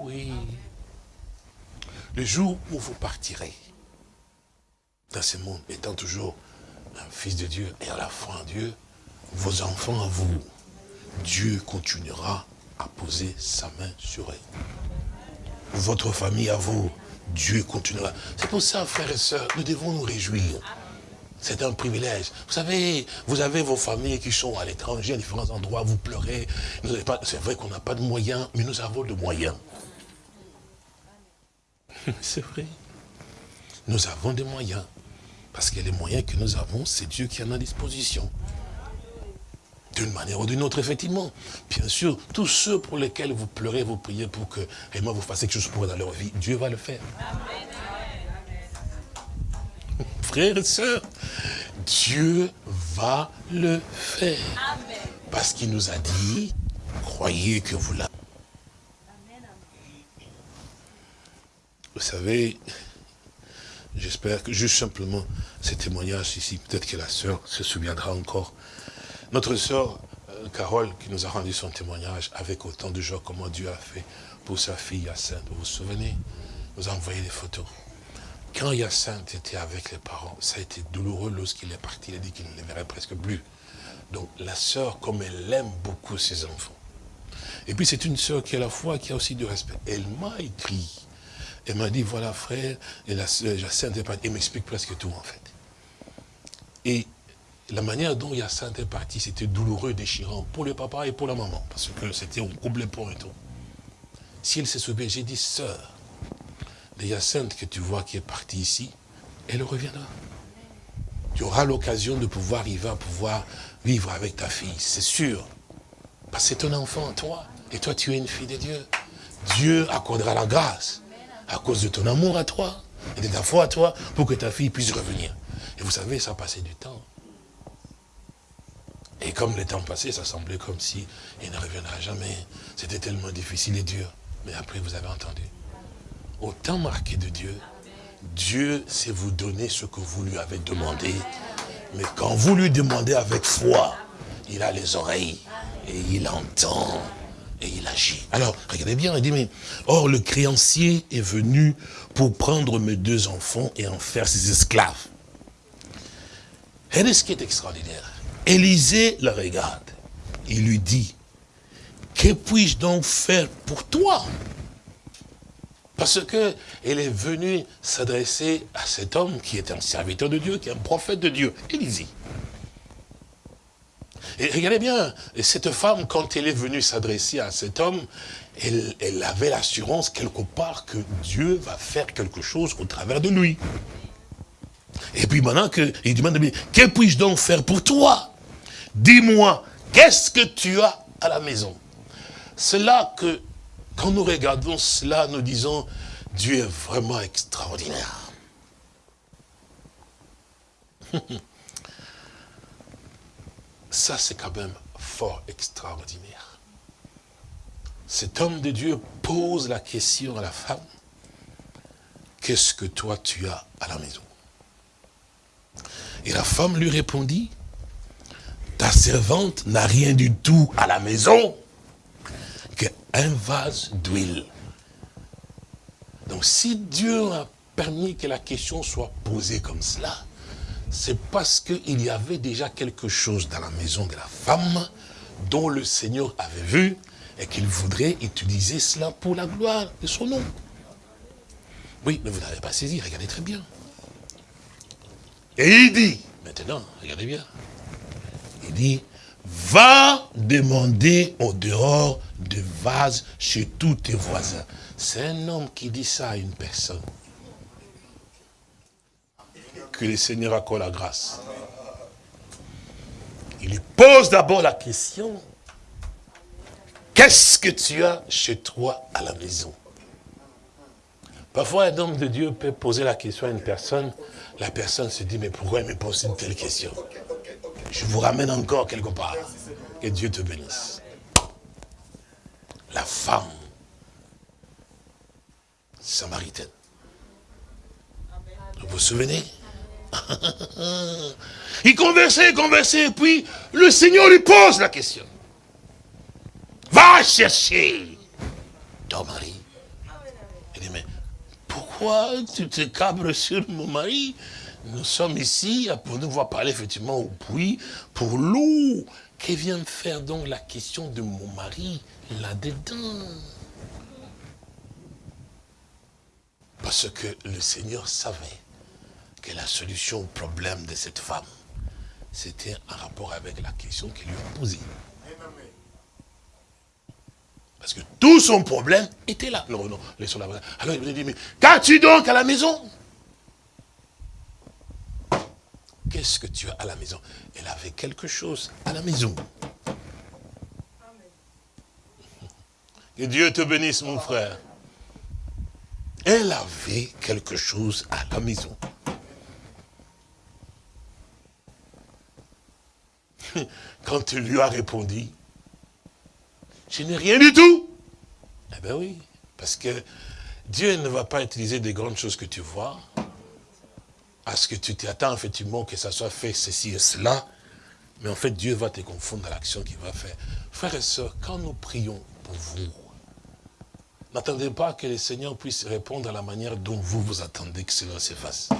Oui. Le jour où vous partirez dans ce monde, étant toujours un fils de Dieu et à la foi en Dieu, vos enfants à vous, Dieu continuera à poser sa main sur eux. Votre famille à vous, Dieu continuera. C'est pour ça, frères et sœurs, nous devons nous réjouir. C'est un privilège. Vous savez, vous avez vos familles qui sont à l'étranger, à différents endroits, vous pleurez. C'est vrai qu'on n'a pas de moyens, mais nous avons de moyens. <laughs> C'est vrai. Nous avons des moyens. Parce que les moyens que nous avons, c'est Dieu qui en a disposition. D'une manière ou d'une autre, effectivement. Bien sûr, tous ceux pour lesquels vous pleurez, vous priez pour que moi vous fassiez quelque chose pour eux dans leur vie, Dieu va le faire. Amen <laughs> frères et sœurs, Dieu va le faire. Parce qu'il nous a dit, croyez que vous l'avez. Vous savez, j'espère que juste simplement ces témoignages ici, peut-être que la sœur se souviendra encore. Notre sœur euh, Carole, qui nous a rendu son témoignage avec autant de joie, comment Dieu a fait pour sa fille Sainte. Vous vous souvenez? Nous a envoyé des photos. Quand Hyacinthe était avec les parents, ça a été douloureux lorsqu'il est parti. Il a dit qu'il ne les verrait presque plus. Donc la sœur, comme elle aime beaucoup ses enfants. Et puis c'est une sœur qui a la foi, qui a aussi du respect. Elle m'a écrit. Elle m'a dit, voilà frère, et la sœur Hyacinthe est partie. Elle m'explique presque tout en fait. Et la manière dont Hyacinthe est parti, c'était douloureux, déchirant pour le papa et pour la maman. Parce que c'était au complet pour et tout. Si elle se souvient, j'ai dit, sœur, de Hyacinthe que tu vois qui est partie ici, elle reviendra. Tu auras l'occasion de pouvoir à pouvoir vivre avec ta fille, c'est sûr. Parce que c'est ton enfant, toi. Et toi, tu es une fille de Dieu. Dieu accordera la grâce à cause de ton amour à toi et de ta foi à toi pour que ta fille puisse revenir. Et vous savez, ça passé du temps. Et comme le temps passé, ça semblait comme si il ne reviendra jamais. C'était tellement difficile et dur. Mais après, vous avez entendu au temps marqué de Dieu, Dieu sait vous donner ce que vous lui avez demandé. Mais quand vous lui demandez avec foi, il a les oreilles et il entend et il agit. Alors, regardez bien, il dit, mais, or le créancier est venu pour prendre mes deux enfants et en faire ses esclaves. Et ce qui est extraordinaire. Élisée le regarde. Il lui dit, que puis-je donc faire pour toi? Parce qu'elle est venue s'adresser à cet homme qui est un serviteur de Dieu, qui est un prophète de Dieu, Élisée. Et regardez bien, cette femme, quand elle est venue s'adresser à cet homme, elle, elle avait l'assurance quelque part que Dieu va faire quelque chose au travers de lui. Et puis maintenant, que, il demande, que puis-je donc faire pour toi? Dis-moi, qu'est-ce que tu as à la maison? C'est là que, quand nous regardons cela, nous disons, Dieu est vraiment extraordinaire. <laughs> Ça, c'est quand même fort extraordinaire. Cet homme de Dieu pose la question à la femme, qu'est-ce que toi tu as à la maison? Et la femme lui répondit, ta servante n'a rien du tout à la maison qu'un vase d'huile. Donc si Dieu a permis que la question soit posée comme cela, c'est parce qu'il y avait déjà quelque chose dans la maison de la femme dont le Seigneur avait vu et qu'il voudrait utiliser cela pour la gloire de son nom. Oui, mais vous n'avez pas saisi, regardez très bien. Et il dit, maintenant, regardez bien, il dit, va demander au dehors de vase chez tous tes voisins. C'est un homme qui dit ça à une personne. Que le Seigneur accorde la grâce. Il lui pose d'abord la question, qu'est-ce que tu as chez toi à la maison? Parfois, un homme de Dieu peut poser la question à une personne, la personne se dit, mais pourquoi il me pose une telle question? Je vous ramène encore quelque part. Que Dieu te bénisse. La femme samaritaine. Vous vous souvenez? <laughs> Il conversait, conversait, et puis le Seigneur lui pose la question. Va chercher ton mari. Il dit, mais pourquoi tu te cabres sur mon mari? Nous sommes ici pour nous voir parler effectivement au puits pour l'eau. Que vient faire donc la question de mon mari là-dedans Parce que le Seigneur savait que la solution au problème de cette femme, c'était en rapport avec la question qu'il lui a posée. Parce que tout son problème était là. Non, non, laissons la Alors il lui dit, mais qu'as-tu donc à la maison? Qu'est-ce que tu as à la maison? Elle avait quelque chose à la maison. Que Dieu te bénisse, mon frère. Elle avait quelque chose à la maison. Quand tu lui as répondu, je n'ai rien du tout. Eh bien oui, parce que Dieu ne va pas utiliser des grandes choses que tu vois, à ce que tu t'attends effectivement que ça soit fait ceci et cela, mais en fait Dieu va te confondre dans l'action qu'il va faire. Frères et sœurs, quand nous prions pour vous, n'attendez pas que le Seigneur puisse répondre à la manière dont vous vous attendez que cela se fasse.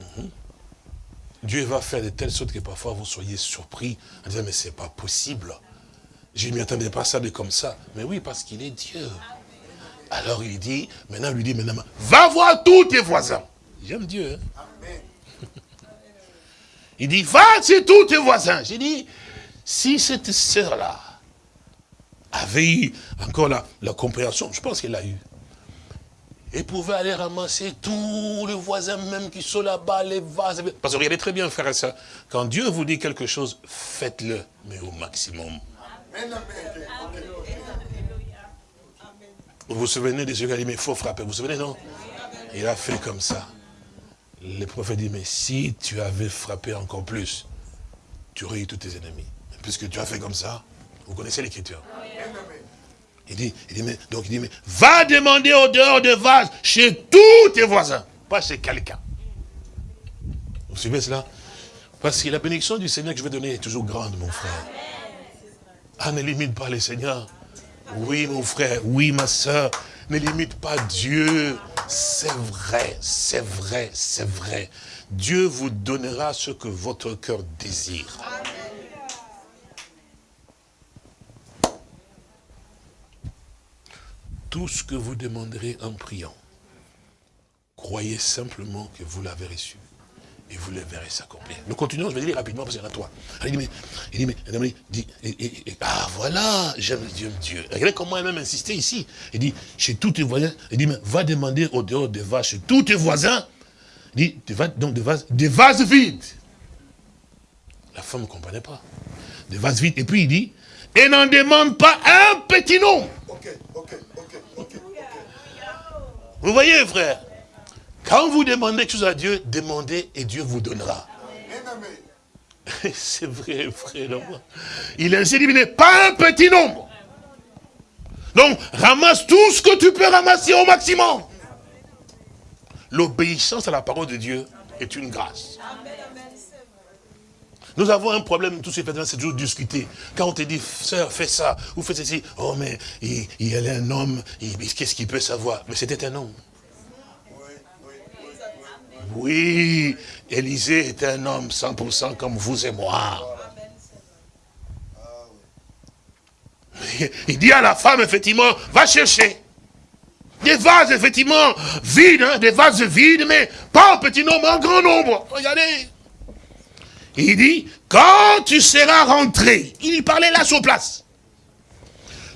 Mhm. Dieu va faire de telle sorte que parfois vous soyez surpris en disant mais c'est pas possible. Je ne m'y attendais pas ça de comme ça. Mais oui, parce qu'il est Dieu. Alors il dit, maintenant il lui dit, maintenant, va voir tous tes voisins. J'aime Dieu. Hein. Il dit, va chez tous tes voisins. J'ai dit, si cette sœur-là avait eu encore la, la compréhension, je pense qu'elle a eu, et pouvait aller ramasser tous les voisins même qui sont là-bas, les vases. Parce que regardez très bien, frère et soeur, quand Dieu vous dit quelque chose, faites-le, mais au maximum. Vous vous souvenez de ce qu'il a dit, mais il faut frapper, vous vous souvenez, non? Il a fait comme ça. Le prophète dit, mais si tu avais frappé encore plus, tu aurais eu tous tes ennemis. Puisque tu as fait comme ça, vous connaissez l'écriture. Il dit, il dit, mais, donc il dit, mais va demander au dehors de vase chez tous tes voisins, pas chez quelqu'un. Vous suivez cela? Parce que la bénédiction du Seigneur que je vais donner est toujours grande, mon frère. Ah, ne limite pas le Seigneur. Oui, mon frère, oui, ma soeur, ne limite pas Dieu. C'est vrai, c'est vrai, c'est vrai. Dieu vous donnera ce que votre cœur désire. Tout ce que vous demanderez en priant, croyez simplement que vous l'avez reçu. et vous le verrez s'accomplir. Nous continuons, je vais dire rapidement parce qu'il y en a trois. Il dit, mais, dit, mais, dit, ah voilà, j'aime Dieu, Dieu. Regardez comment elle même insisté ici. Il dit, chez tous tes voisins, il dit, mais va demander au dehors des vaches, chez tous tes voisins, il dit, donc des vases, des vases vides. La femme ne comprenait pas. Des vases vides. Et puis il dit, et n'en demande pas un petit nom. Ok, ok, ok, ok. Vous voyez, frère quand vous demandez quelque chose à Dieu, demandez et Dieu vous donnera. <laughs> C'est vrai, frère. Il ainsi dit, pas un petit nombre. Donc, ramasse tout ce que tu peux ramasser au maximum. L'obéissance à la parole de Dieu est une grâce. Nous avons un problème, ces fêtes c'est toujours discuter. Quand on te dit, sœur, fais ça, ou fais ceci, oh mais il, il est un homme, qu'est-ce qu'il peut savoir? Mais c'était un homme. Oui, Élisée est un homme 100% comme vous et moi. Il dit à la femme, effectivement, va chercher. Des vases, effectivement, vides, hein, des vases vides, mais pas en petit nombre, en grand nombre. Regardez. Il dit, quand tu seras rentré, il parlait là sur place,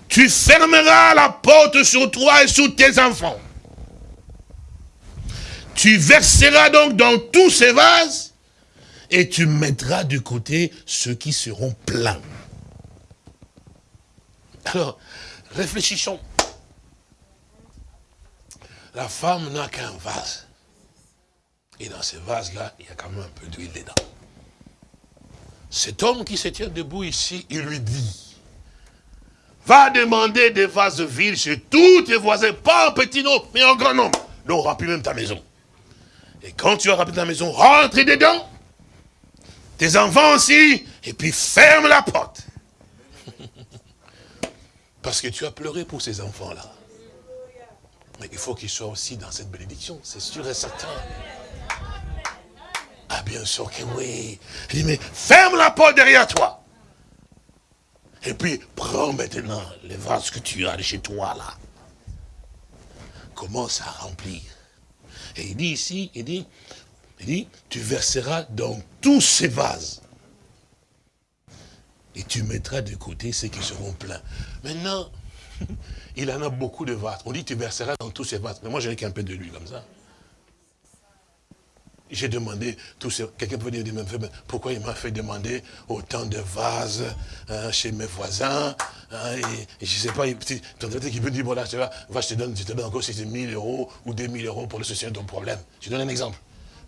tu fermeras la porte sur toi et sur tes enfants. Tu verseras donc dans tous ces vases et tu mettras de côté ceux qui seront pleins. Alors, réfléchissons. La femme n'a qu'un vase. Et dans ce vase-là, il y a quand même un peu d'huile dedans. Cet homme qui se tient debout ici, il lui dit, va demander des vases vides chez tous tes voisins, pas en petit nombre, mais en grand nombre. Donc remplis même ta maison. Et quand tu auras ta maison, rentre dedans. Tes enfants aussi. Et puis ferme la porte. <laughs> Parce que tu as pleuré pour ces enfants-là. Mais il faut qu'ils soient aussi dans cette bénédiction. C'est sûr et certain. Bien sûr que oui. Il dit, mais ferme la porte derrière toi. Et puis, prends maintenant les vases que tu as de chez toi là. Commence à remplir. Et il dit ici, il dit, il dit, tu verseras dans tous ces vases. Et tu mettras de côté ceux qui seront pleins. Maintenant, <laughs> il en a beaucoup de vases. On dit, tu verseras dans tous ces vases. Mais moi, j'ai qu'un peu de lui comme ça. J'ai demandé, quelqu'un peut dire, pourquoi il m'a fait demander autant de vases hein, chez mes voisins hein, et, je ne sais pas, il peut dire, vois, va, je te donne, te encore 6 000 euros ou 2 000 euros pour le solutionner ton problème. Je donne un exemple.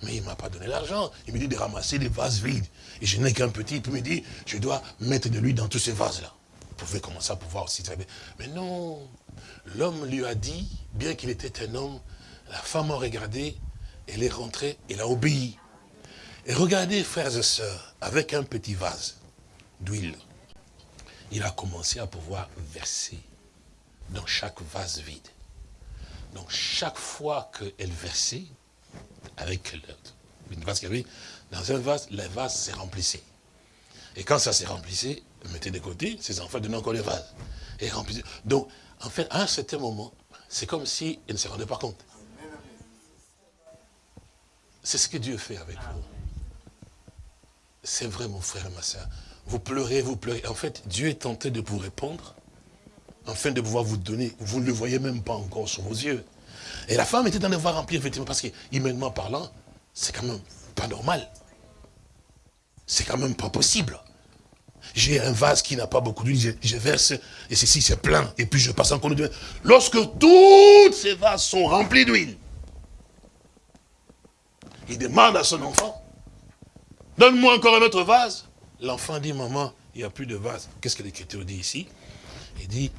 Mais il ne m'a pas donné l'argent. Il me dit de ramasser des vases vides. Et je n'ai qu'un petit. Il me dit, je dois mettre de l'huile dans tous ces vases-là. Vous pouvez commencer à pouvoir aussi très bien. Mais non, l'homme lui a dit, bien qu'il était un homme, la femme a regardé, elle est rentrée, elle a obéi. Et regardez, frères et sœurs, avec un petit vase d'huile, il a commencé à pouvoir verser dans chaque vase vide. Donc chaque fois qu'elle versait, avec une vase qu'il y avait, dans un vase, le vase s'est remplissé. Et quand ça s'est remplissé, elle mettait de côté, ses enfants donnaient encore les vases. Et remplissait. Donc, en fait, à un certain moment, c'est comme si elle ne se rendait pas compte. C'est ce que Dieu fait avec vous. C'est vrai, mon frère et ma soeur. Vous pleurez, vous pleurez. En fait, Dieu est tenté de vous répondre, afin de pouvoir vous donner. Vous ne le voyez même pas encore sur vos yeux. Et la femme était dans voir remplir, effectivement, parce qu'humainement parlant, c'est quand même pas normal. C'est quand même pas possible. J'ai un vase qui n'a pas beaucoup d'huile, je, verse, et ceci c'est plein, et puis je passe encore d'huile. Lorsque tous ces vases sont remplis d'huile, il demande à son enfant, donne-moi encore un autre vase. L'enfant dit, maman, il n'y a plus de vase. Qu'est-ce que l'Écriture dit ici? Il dit,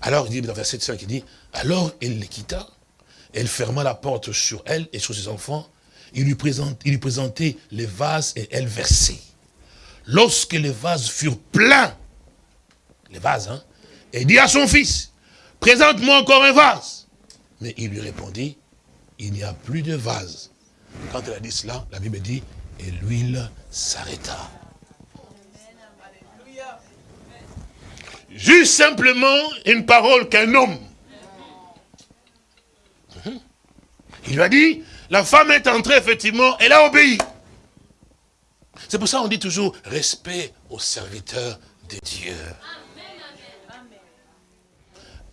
alors, il dit dans verset 5, il dit, alors elle les quitta, elle ferma la porte sur elle et sur ses enfants, il lui, présente, présentait les vases et elle versait. Lorsque les vases furent pleins, les vases, hein, il dit à son fils, présente-moi encore un vase. Mais il lui répondit, il n'y a plus de vase. Quand elle a dit cela, la Bible dit, et l'huile s'arrêta. Juste simplement une parole qu'un homme. Il lui a dit, la femme est entrée, effectivement, elle a obéi. C'est pour ça qu'on dit toujours respect aux serviteurs de Dieu.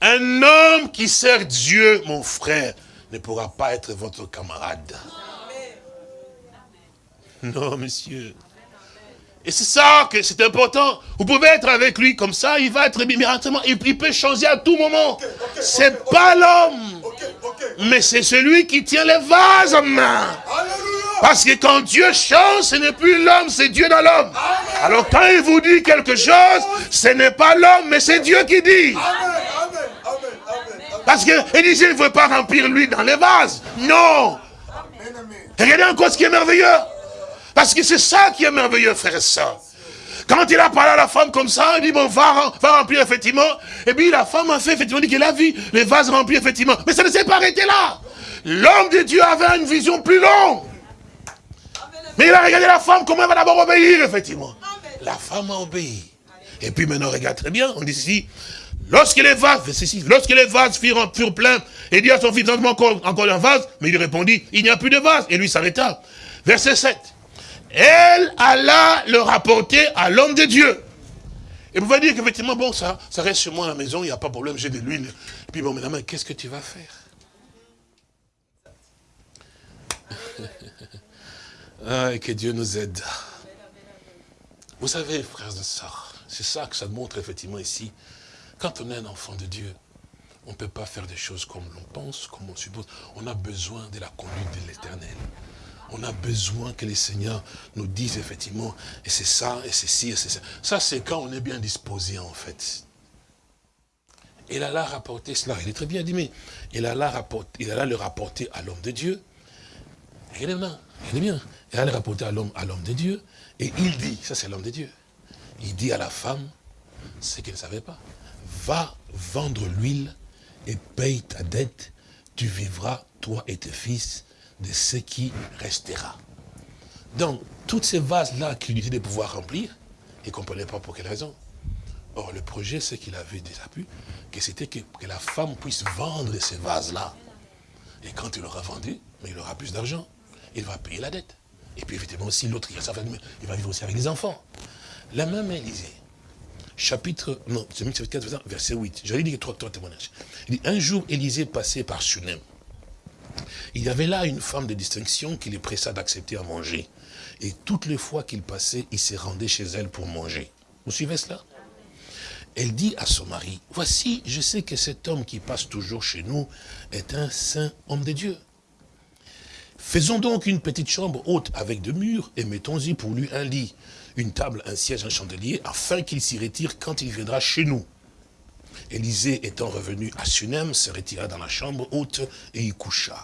Un homme qui sert Dieu, mon frère, ne pourra pas être votre camarade. <laughs> Non, monsieur. Et c'est ça que c'est important. Vous pouvez être avec lui comme ça, il va être miraculeusement, il, il peut changer à tout moment. C'est pas l'homme, mais c'est celui qui tient les vases en main. Parce que quand Dieu change, ce n'est plus l'homme, c'est Dieu dans l'homme. Alors quand il vous dit quelque chose, ce n'est pas l'homme, mais c'est Dieu qui dit. Parce que Élisée ne veut pas remplir lui dans les vases. Non. Regardez encore ce qui est merveilleux. Parce que c'est ça qui est merveilleux, frère et soeur. Quand il a parlé à la femme comme ça, il dit, bon, va, va remplir effectivement. Et puis la femme a fait effectivement, dit qu'elle a vu les vases remplis effectivement. Mais ça ne s'est pas arrêté là. L'homme de Dieu avait une vision plus longue. Mais il a regardé la femme, comment elle va d'abord obéir, effectivement. La femme a obéi. Et puis maintenant, regarde très bien, on dit ici, lorsque les vases, lorsque les vases furent, furent pleins, il dit à son fils, encore, encore un vase, mais il lui répondit, il n'y a plus de vase. Et lui s'arrêta. Verset 7. Elle alla le rapporter à l'homme de Dieu. Et vous pouvez dire qu'effectivement, bon, ça, ça reste chez moi à la maison, il n'y a pas de problème, j'ai de l'huile. Puis bon, maintenant, qu'est-ce que tu vas faire? <laughs> Ah, Que Dieu nous aide. Vous savez, frères et sœurs, c'est ça que ça montre effectivement ici. Quand on est un enfant de Dieu, on ne peut pas faire des choses comme l'on pense, comme on suppose. On a besoin de la conduite de l'éternel. On a besoin que les seigneurs nous disent effectivement, et c'est ça, et c'est ci, et c'est ça. Ça, c'est quand on est bien disposé, en fait. Il a là rapporté cela. Il est très bien dit, mais il a là, rapporté, il a là le rapporter à l'homme de Dieu. Bien, il est bien. Il a le rapporter à l'homme de Dieu. Et il dit, ça c'est l'homme de Dieu. Il dit à la femme, ce qu'elle ne savait pas. Va vendre l'huile et paye ta dette. Tu vivras, toi et tes fils, de ce qui restera. Donc, toutes ces vases-là qu'il disait de pouvoir remplir, il ne comprenait pas pour quelle raison. Or, le projet, c'est qu'il avait déjà pu, que c'était que, la femme puisse vendre ces vases-là. Et quand il aura vendu, mais il aura plus d'argent. Il va payer la dette. Et puis, effectivement, aussi, l'autre, il, va vivre aussi avec les enfants. La même Élisée, chapitre, non, chapitre verset 8. J'allais dire trois témoignages. Il dit, un jour, Élisée passait par Sunem. Il y avait là une femme de distinction qui les pressa d'accepter à manger. Et toutes les fois qu'il passait, il se rendait chez elle pour manger. Vous suivez cela? Elle dit à son mari, voici, je sais que cet homme qui passe toujours chez nous est un saint homme de Dieu. Faisons donc une petite chambre haute avec deux murs et mettons-y pour lui un lit, une table, un siège, un chandelier, afin qu'il s'y retire quand il viendra chez nous. Élisée étant revenu à Sunem, se retira dans la chambre haute et y coucha.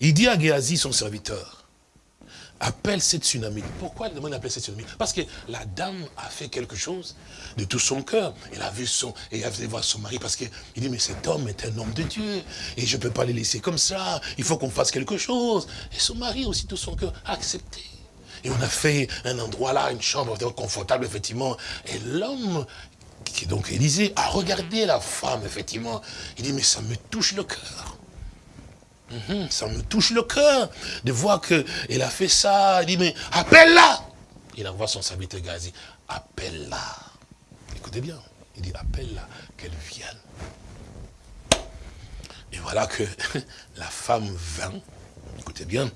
Il dit à Géasi, son serviteur, appelle cette tsunami. Pourquoi il demande d'appeler cette tsunami? Parce que la dame a fait quelque chose de tout son cœur. Elle a vu son, et elle voir son mari parce qu'il dit, mais cet homme est un homme de Dieu. Et je ne peux pas le laisser comme ça. Il faut qu'on fasse quelque chose. Et son mari aussi, tout son cœur, a accepté. Et on a fait un endroit là, une chambre confortable, effectivement. Et l'homme qui donc Élisée, a regardé la femme, effectivement. Il dit, mais ça me touche le cœur. Mhm, ça me touche le cœur de voir qu'elle a fait ça. Il dit, mais appelle-la. Il envoie son serviteur Gazi, appelle-la. Écoutez bien, il dit, appelle-la, qu'elle vienne. Et voilà que <laughs> la femme vint, écoutez bien,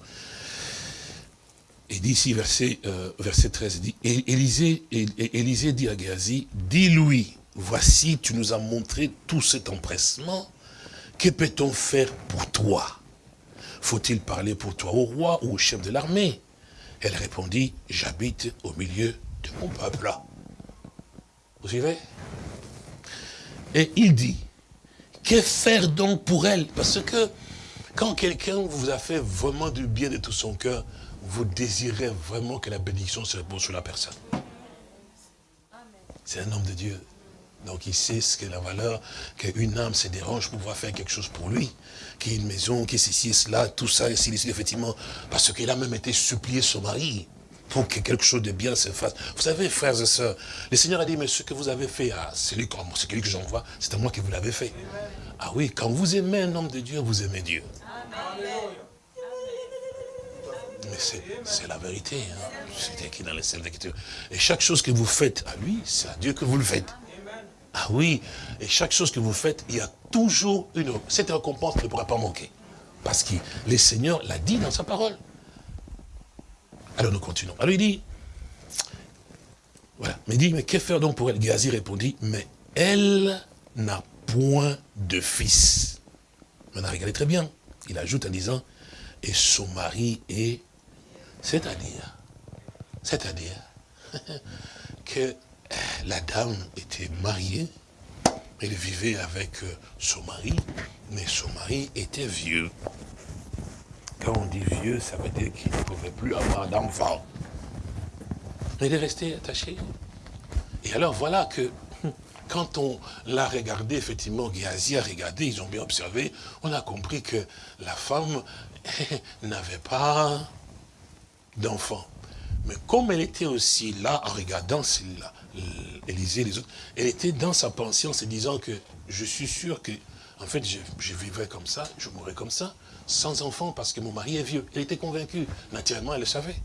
il dit ici, verset, euh, verset 13, il dit, Élisée, Élisée dit à Géasi, dis-lui, voici, tu nous as montré tout cet empressement, que peut-on faire pour toi? Faut-il parler pour toi au roi ou au chef de l'armée? Elle répondit, j'habite au milieu de mon peuple. Vous suivez? Et il dit, que faire donc pour elle? Parce que quand quelqu'un vous a fait vraiment du bien de tout son cœur, vous désirez vraiment que la bénédiction se repose sur la personne. C'est un homme de Dieu. Donc il sait ce qu'est la valeur, qu'une âme se dérange pour pouvoir faire quelque chose pour lui, qu'il y ait une maison, qu'il y ait ceci et cela, tout ça, et ici, effectivement, parce qu'il a même été supplié son mari pour que quelque chose de bien se fasse. Vous savez, frères et sœurs, le Seigneur a dit, mais ce que vous avez fait à celui, celui que j'envoie, c'est à moi que vous l'avez fait. Ah oui, quand vous aimez un homme de Dieu, vous aimez Dieu. Mais c'est la vérité. Hein. C'est écrit dans les scènes d'Écriture. Et chaque chose que vous faites à lui, c'est à Dieu que vous le faites. Ah oui, et chaque chose que vous faites, il y a toujours une... Cette récompense ne pourra pas manquer. Parce que le Seigneur l'a dit dans sa parole. Alors nous continuons. Alors il dit, voilà, mais il dit, mais que faire donc pour elle? Gazi répondit, mais elle n'a point de fils. Maintenant, regardez très bien. Il ajoute en disant, et son mari est, c'est-à-dire, c'est-à-dire, <laughs> que la dame était mariée, elle vivait avec euh, son mari, mais son mari était vieux. Quand on dit vieux, ça veut dire qu'il ne pouvait plus avoir d'enfant. Il est resté attaché. Et alors voilà que <laughs> quand on l'a regardé, effectivement, Géasi a regardé, ils ont bien observé, on a compris que la femme <laughs> n'avait pas d'enfant. Mais comme elle était aussi là, en regardant Élisée les autres, elle était dans sa pension, se disant que je suis sûr que, en fait, je, je vivrai comme ça, je mourrai comme ça, sans enfant, parce que mon mari est vieux. Elle était convaincue. Naturellement, elle le savait.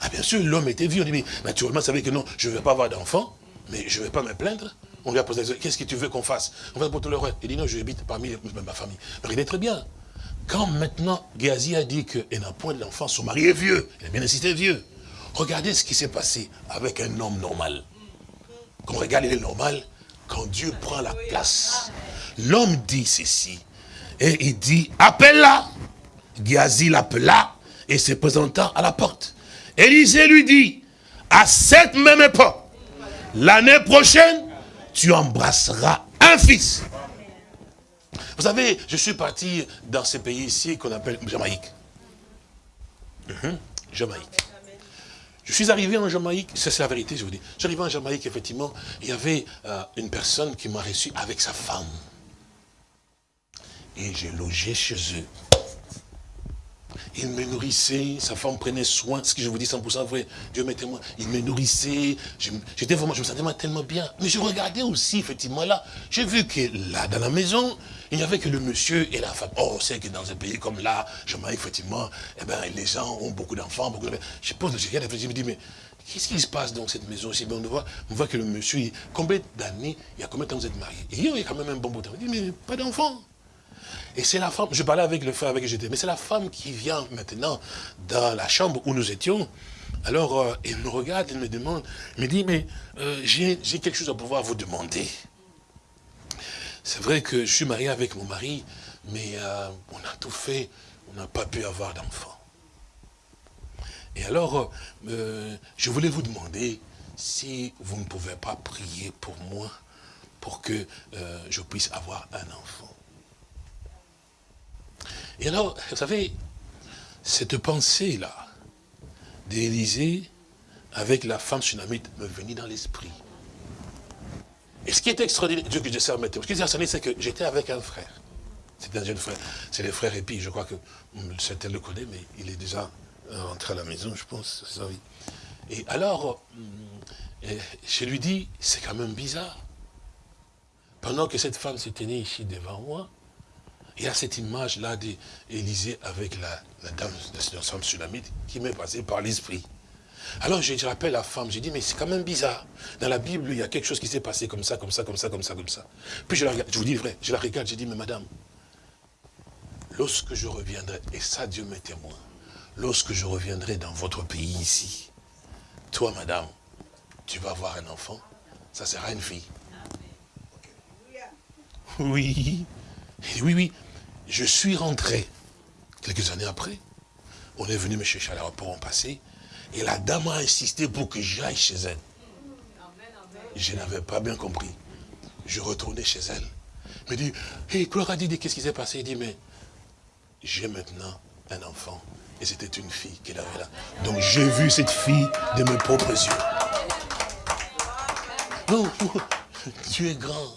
Ah, bien sûr, l'homme était vieux. dit, naturellement, il savait que non, je ne vais pas avoir d'enfant, mais je ne vais pas me plaindre. On lui a posé la question, qu'est-ce que tu veux qu'on fasse? On va pour tout le reste. Il dit, non, je habite parmi ma famille. Mais il est très bien. Quand maintenant, Géasi a dit qu'elle n'a point d'enfant, son mari est vieux. Il a bien insisté vieux. Regardez ce qui s'est passé avec un homme normal. Quand on regarde, il est normal. Quand Dieu prend la place, l'homme dit ceci. Et il dit, appelle-la. Géasi l'appela et se présentant à la porte. Élisée lui dit, à cette même époque, l'année prochaine, tu embrasseras un fils. Vous savez, je suis parti dans ce pays ici qu'on appelle Jamaïque. Mhm, Jamaïque. Je suis arrivé en Jamaïque, c'est la vérité, je vous dis. J'arrivais en Jamaïque, effectivement, il y avait euh, une personne qui m'a reçu avec sa femme. Et j'ai logé chez eux. Il me nourrissait, sa femme prenait soin, ce que je vous dis 100% vrai, Dieu m'est témoin, il me nourrissait, j'étais vraiment, je me sentais tellement bien. Mais je regardais aussi, effectivement, là, j'ai vu que là, dans la maison, il n'y avait que le monsieur et la femme. Oh, on sait que dans un pays comme là, je effectivement, eh ben, les gens ont beaucoup d'enfants, beaucoup de... Je pose le je me dis, mais qu'est-ce qui se passe dans cette maison aussi on voit, on voit que le monsieur, combien d'années, il y a combien de temps vous êtes mariés Et il y a quand même un bon bout de temps. Il dit, mais pas d'enfants. Et c'est la femme, je parlais avec le frère avec qui j'étais, mais c'est la femme qui vient maintenant dans la chambre où nous étions. Alors, euh, elle me regarde, elle me demande, elle me dit, mais euh, j'ai quelque chose à pouvoir vous demander. C'est vrai que je suis marié avec mon mari, mais euh, on a tout fait, on n'a pas pu avoir d'enfant. Et alors, je voulais vous demander si vous ne pouvez pas prier pour moi, pour que je puisse avoir un enfant. Et alors, vous savez, cette pensée-là d'Élisée avec la femme tsunamite me venait dans l'esprit. Et ce qui est extraordinaire, Dieu que je sais ce qui est extraordinaire, c'est que j'étais avec un frère. C'est un jeune frère. C'est le frère Épi, je crois que certains le connaissent, mais il est déjà rentré à la maison, je pense. Et alors, euh, je lui dis, c'est quand même bizarre. Pendant que cette femme se tenait ici devant moi, il y a cette image-là d'Élisée avec la, dame de la femme sulamite qui m'est passée par l'esprit. Alors je, rappelle la femme, j'ai dit, mais c'est quand même bizarre. Dans la Bible, il y a quelque chose qui s'est passé comme ça, comme ça, comme ça, comme ça, comme ça. Puis je la regarde, je vous dis vrai, je la regarde, j'ai dit, mais madame, lorsque je reviendrai, et ça Dieu m'est témoin, lorsque je reviendrai dans votre pays ici, toi madame, tu vas avoir un enfant, ça sera une fille. Oui. oui, oui. Je suis rentré, quelques années après, on est venu me chercher à l'aéroport en passé, et la dame a insisté pour que j'aille chez elle. Je n'avais pas bien compris. Je retournais chez elle. Elle me dit, hé, hey, Clara dit, qu'est-ce qui s'est passé? Il dit, mais j'ai maintenant un enfant. Et c'était une fille qu'elle avait là. Donc j'ai vu cette fille de mes propres yeux. Non, <laughs> tu es grand.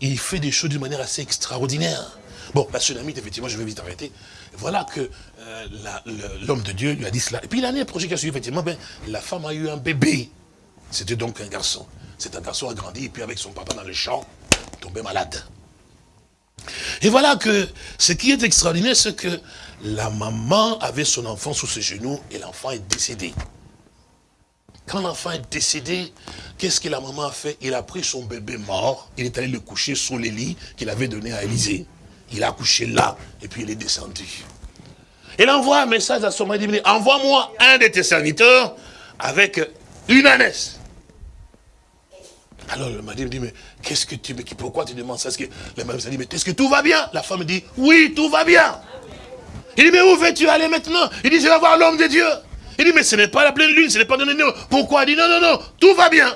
Il fait des choses d'une manière assez extraordinaire. Bon, la tsunami, effectivement, je vais vite arrêter. Voilà que euh, l'homme de Dieu lui a dit cela. Et puis l'année prochaine qui a suivi, effectivement, la femme a eu un bébé. C'était donc un garçon. C'est un garçon a grandi, et puis avec son papa dans le champ, tombé malade. Et voilà que ce qui est extraordinaire, c'est que la maman avait son enfant sous ses genoux et l'enfant est décédé. Quand l'enfant est décédé, qu'est-ce que la maman a fait? Il a pris son bébé mort, il est allé le coucher sur les lits qu'il avait donné à Élisée. Il a couché là, et puis il est descendu. Il envoie un message à son mari, dit, envoie-moi un de tes serviteurs avec une ânesse. Alors le mari me dit, mais qu'est-ce que tu, mais pourquoi tu demandes ça? Le mari dit, mais est-ce que tout va bien? La femme me dit, oui, tout va bien. Il dit, mais où veux-tu aller maintenant? Il dit, je vais voir l'homme de Dieu. Il dit, mais ce n'est pas la pleine lune, ce n'est pas donné. Pourquoi? Il dit, non, non, non, tout va bien.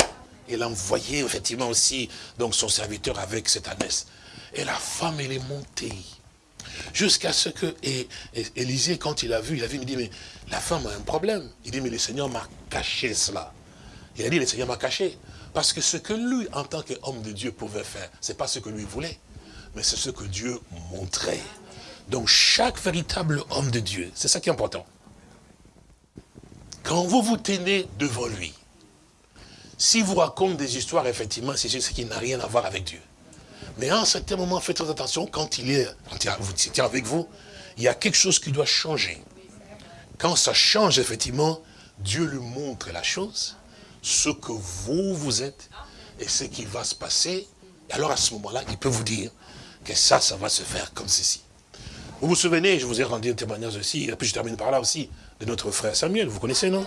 Il a envoyé effectivement aussi donc son serviteur avec cette ânesse. Et la femme, elle est montée. Jusqu'à ce que et, Élisée, quand il a vu, il a vu, il dit, mais la femme a un problème. Il dit, mais le Seigneur m'a caché cela. Il a dit, le Seigneur m'a caché. Parce que ce que lui, en tant qu'homme de Dieu, pouvait faire, ce n'est pas ce que lui voulait, mais c'est ce que Dieu montrait. Donc chaque véritable homme de Dieu, c'est ça qui est important. Quand vous vous tenez devant lui, si vous raconte des histoires, effectivement, c'est ce qui n'a rien à voir avec Dieu. Mais à un certain moment, faites très attention, quand il est tient avec vous, il y a quelque chose qui doit changer. Quand ça change, effectivement, Dieu lui montre la chose, ce que vous, vous êtes, et ce qui va se passer. Et alors à ce moment-là, il peut vous dire que ça, ça va se faire comme ceci. Vous vous souvenez, je vous ai rendu un témoignage aussi, et puis je termine par là aussi, de notre frère Samuel, vous connaissez, non?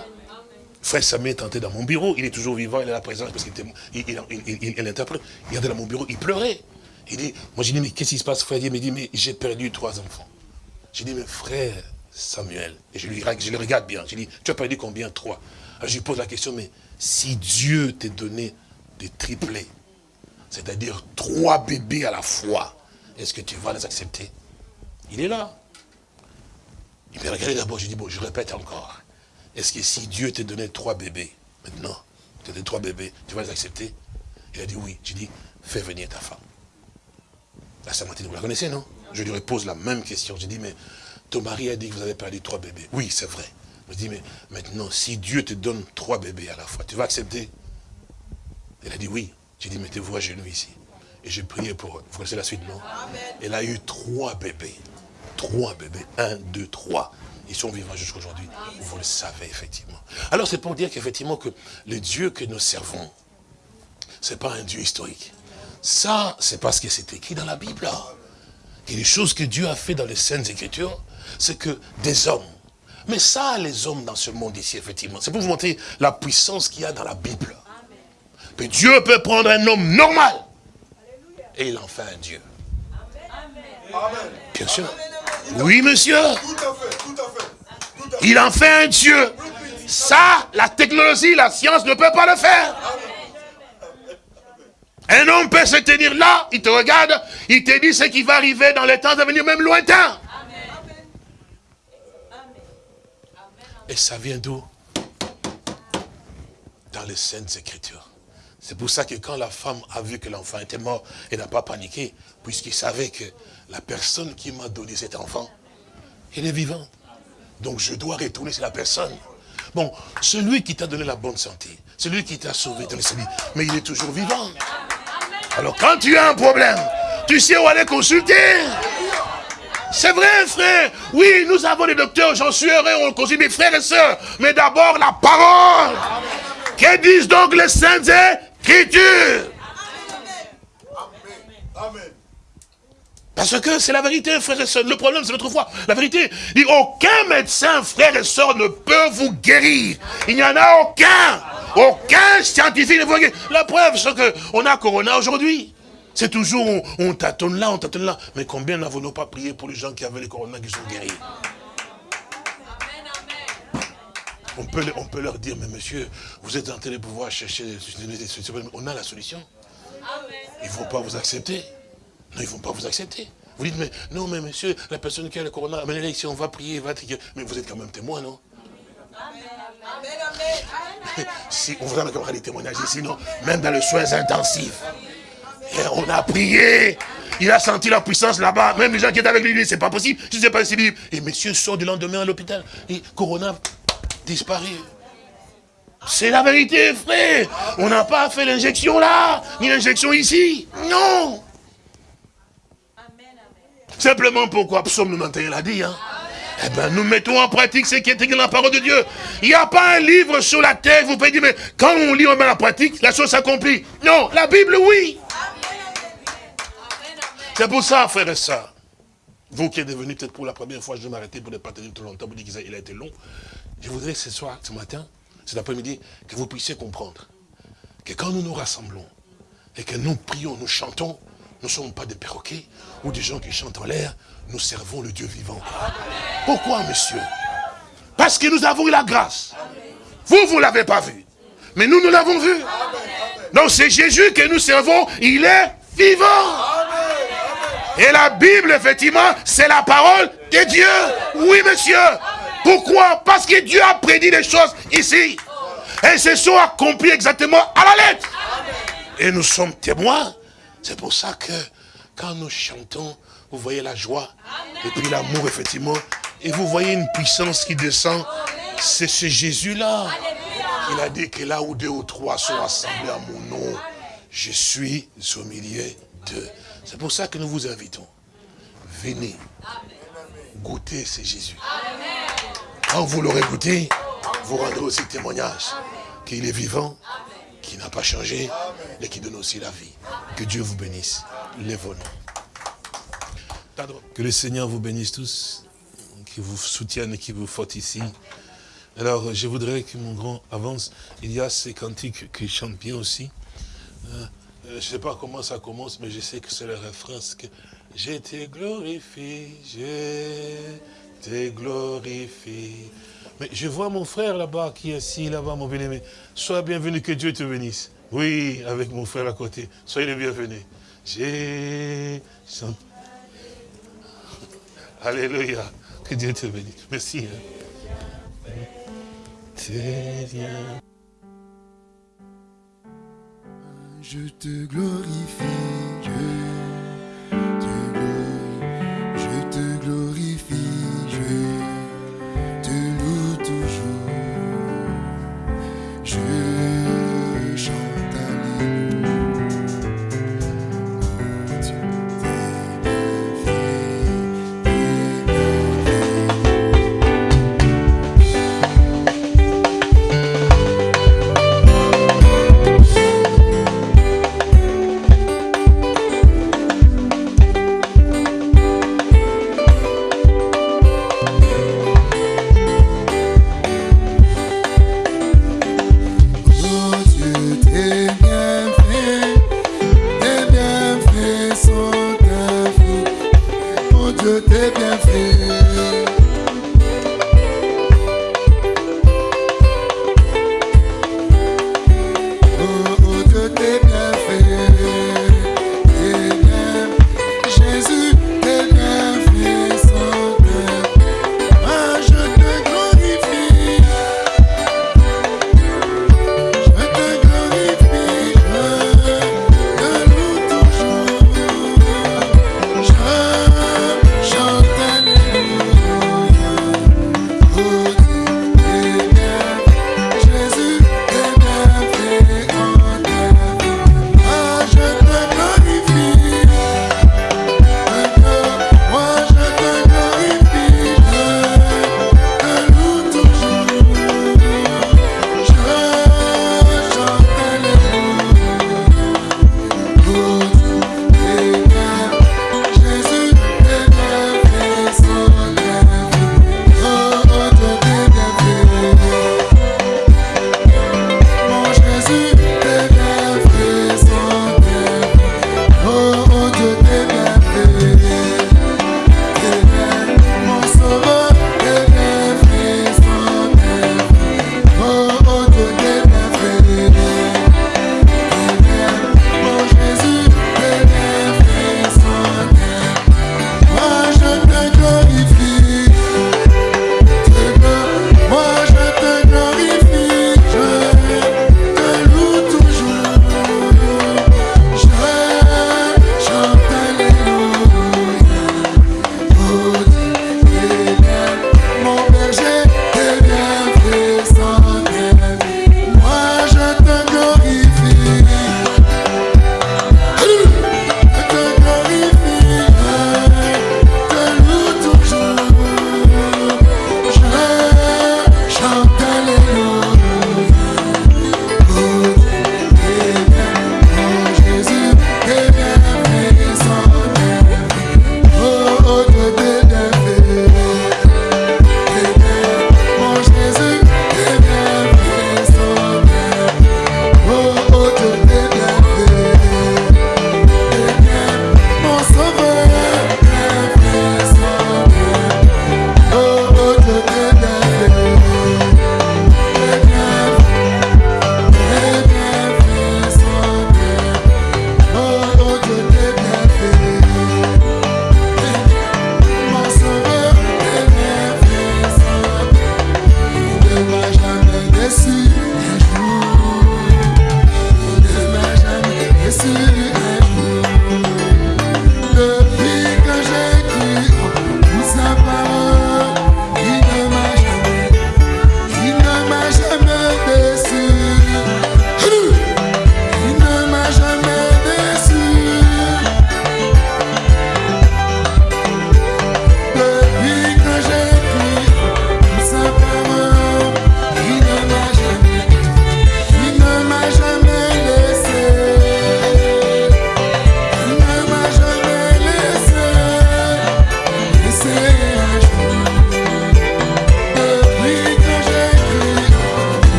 Frère Samuel est entré dans mon bureau, il est toujours vivant, il est là présent, parce qu'il il, il, il, interprète. Il est dans mon bureau, il pleurait. Il dit, moi j'ai dit, mais qu'est-ce qui se passe, frère? Il me dit, mais j'ai perdu trois enfants. J'ai dit, mais frère Samuel, et je, le regarde bien, j'ai dit, tu as perdu combien? Trois. Alors je lui pose la question, mais si Dieu t'a donné des triplés, c'est-à-dire trois bébés à la fois, est-ce que tu vas les accepter? Il est là. Il m'a regardé d'abord, je dis, bon, je répète encore. Est-ce que si Dieu t'a donné trois bébés, maintenant, tu as donné trois bébés, tu vas les accepter? Il a dit oui. J'ai dit, fais venir ta femme. La Samaritaine, vous la connaissez, non? Je lui repose la même question. J'ai dit, mais ton mari a dit que vous avez perdu trois bébés. Oui, c'est vrai. Je dis, mais maintenant, si Dieu te donne trois bébés à la fois, tu vas accepter? Elle a dit oui. J'ai dit, mettez-vous à genoux ici. Et j'ai prié pour eux. Vous connaissez la suite, non? Elle a eu trois bébés. Trois bébés. Un, deux, trois. Ils sont vivants jusqu'à aujourd'hui. Vous le savez, effectivement. Alors, c'est pour dire qu'effectivement, que le Dieu que nous servons, ce n'est pas un Dieu historique. Ça, c'est parce que c'est écrit dans la Bible. Et les choses que Dieu a fait dans les Saintes Écritures, c'est que des hommes, mais ça, les hommes dans ce monde ici, effectivement, c'est pour vous montrer la puissance qu'il y a dans la Bible. Que Dieu peut prendre un homme normal et il en fait un Dieu. Bien sûr. Oui, monsieur. Il en fait un Dieu. Ça, la technologie, la science ne peut pas le faire. Un homme peut se tenir là, il te regarde, il te dit ce qui va arriver dans les temps à venir, même lointain. Et ça vient d'où? Dans les Saintes Écritures. C'est pour ça que quand la femme a vu que l'enfant était mort, elle n'a pas paniqué, puisqu'il savait que la personne qui m'a donné cet enfant, il est vivant. Donc je dois retourner sur la personne. Bon, celui qui t'a donné la bonne santé, celui qui t'a sauvé mais il est toujours vivant. Alors quand tu as un problème, tu sais où aller consulter. C'est vrai, frère. Oui, nous avons des docteurs, j'en suis heureux, on consulte mes frères et sœurs. Mais d'abord, la parole. Que disent donc les saintes écritures? Amen. Parce que c'est la vérité, frères et sœurs. Le problème, c'est notre foi. La vérité, dit, aucun médecin, frère et sœurs, ne peut vous guérir. Il n'y en a aucun. Aucun scientifique ne vous guérir. La preuve, c'est qu'on a Corona aujourd'hui. C'est toujours, on, tâtonne là, on tâtonne là. Mais combien n'avons-nous pas prié pour les gens qui avaient les coronas qui sont guéris? On peut, on peut leur dire, mais monsieur, vous êtes en train de pouvoir chercher On a la solution. Ils ne vont pas vous accepter. Non, ils ne vont pas vous accepter. Vous dites, mais non, mais monsieur, la personne qui a le corona, mais si on va prier, va. Mais vous êtes quand même témoin, non? Si on voudrait avoir des témoignages ici, non Même dans les soins intensifs. Et on a prié. Il a senti la puissance là-bas. Même les gens qui étaient avec lui, c'est pas possible. Je sais pas si Et monsieur sort du lendemain à l'hôpital. Et Corona disparaît. C'est la vérité, frère. On n'a pas fait l'injection là, ni l'injection ici. Non. Simplement pourquoi Psaume 91 l'a dit. Hein. Eh bien, nous mettons en pratique ce qui est écrit dans la parole de Dieu. Il n'y a pas un livre sur la terre, vous pouvez dire, mais quand on lit, on met la pratique, la chose s'accomplit. Non, la Bible, oui. C'est pour ça, frère et ça. Vous qui êtes venu peut-être pour la première fois, je vais m'arrêter pour ne pas tenir trop longtemps, vous dites qu'il a été long. Je voudrais ce soir, ce matin, cet après-midi, que vous puissiez comprendre que quand nous nous rassemblons et que nous prions, nous chantons, nous ne sommes pas des perroquets ou des gens qui chantent en l'air, nous servons le Dieu vivant. Pourquoi, monsieur? Parce que nous avons eu la grâce. Vous, vous ne l'avez pas vu. Mais nous, nous l'avons vu. Donc c'est Jésus que nous servons, il est vivant. Et la Bible, effectivement, c'est la parole de Dieu. Oui, monsieur. Pourquoi? Parce que Dieu a prédit des choses ici. Et ce sont accomplies exactement à la lettre. Et nous sommes témoins. C'est pour ça que quand nous chantons, vous voyez la joie. Et puis l'amour, effectivement. Et vous voyez une puissance qui descend. C'est ce Jésus-là. Il a dit que là où deux ou trois sont assemblés à mon nom, je suis au milieu d'eux. C'est pour ça que nous vous invitons. Venez. Goûtez ce Jésus. Quand vous l'aurez goûté, vous rendrez aussi témoignage qu'il est vivant, qu'il n'a pas changé et qui donne aussi la vie. Que Dieu vous bénisse. Lève-nous. Que le Seigneur vous bénisse tous, qui vous soutienne et qui vous ici. Alors, je voudrais que mon grand avance. Il y a ces cantiques qui chantent bien aussi. Euh, je ne sais pas comment ça commence, mais je sais que c'est le refrain. que je te glorifie, je te glorifie. Mais je vois mon frère là-bas qui est assis là-bas, mon bien-aimé. Sois bienvenu, que Dieu te bénisse. Oui, avec mon frère à côté. Soyez le bienvenu. J'ai Alléluia. Que Dieu te bénisse. Merci. Hein. Je te glorifie, Dieu.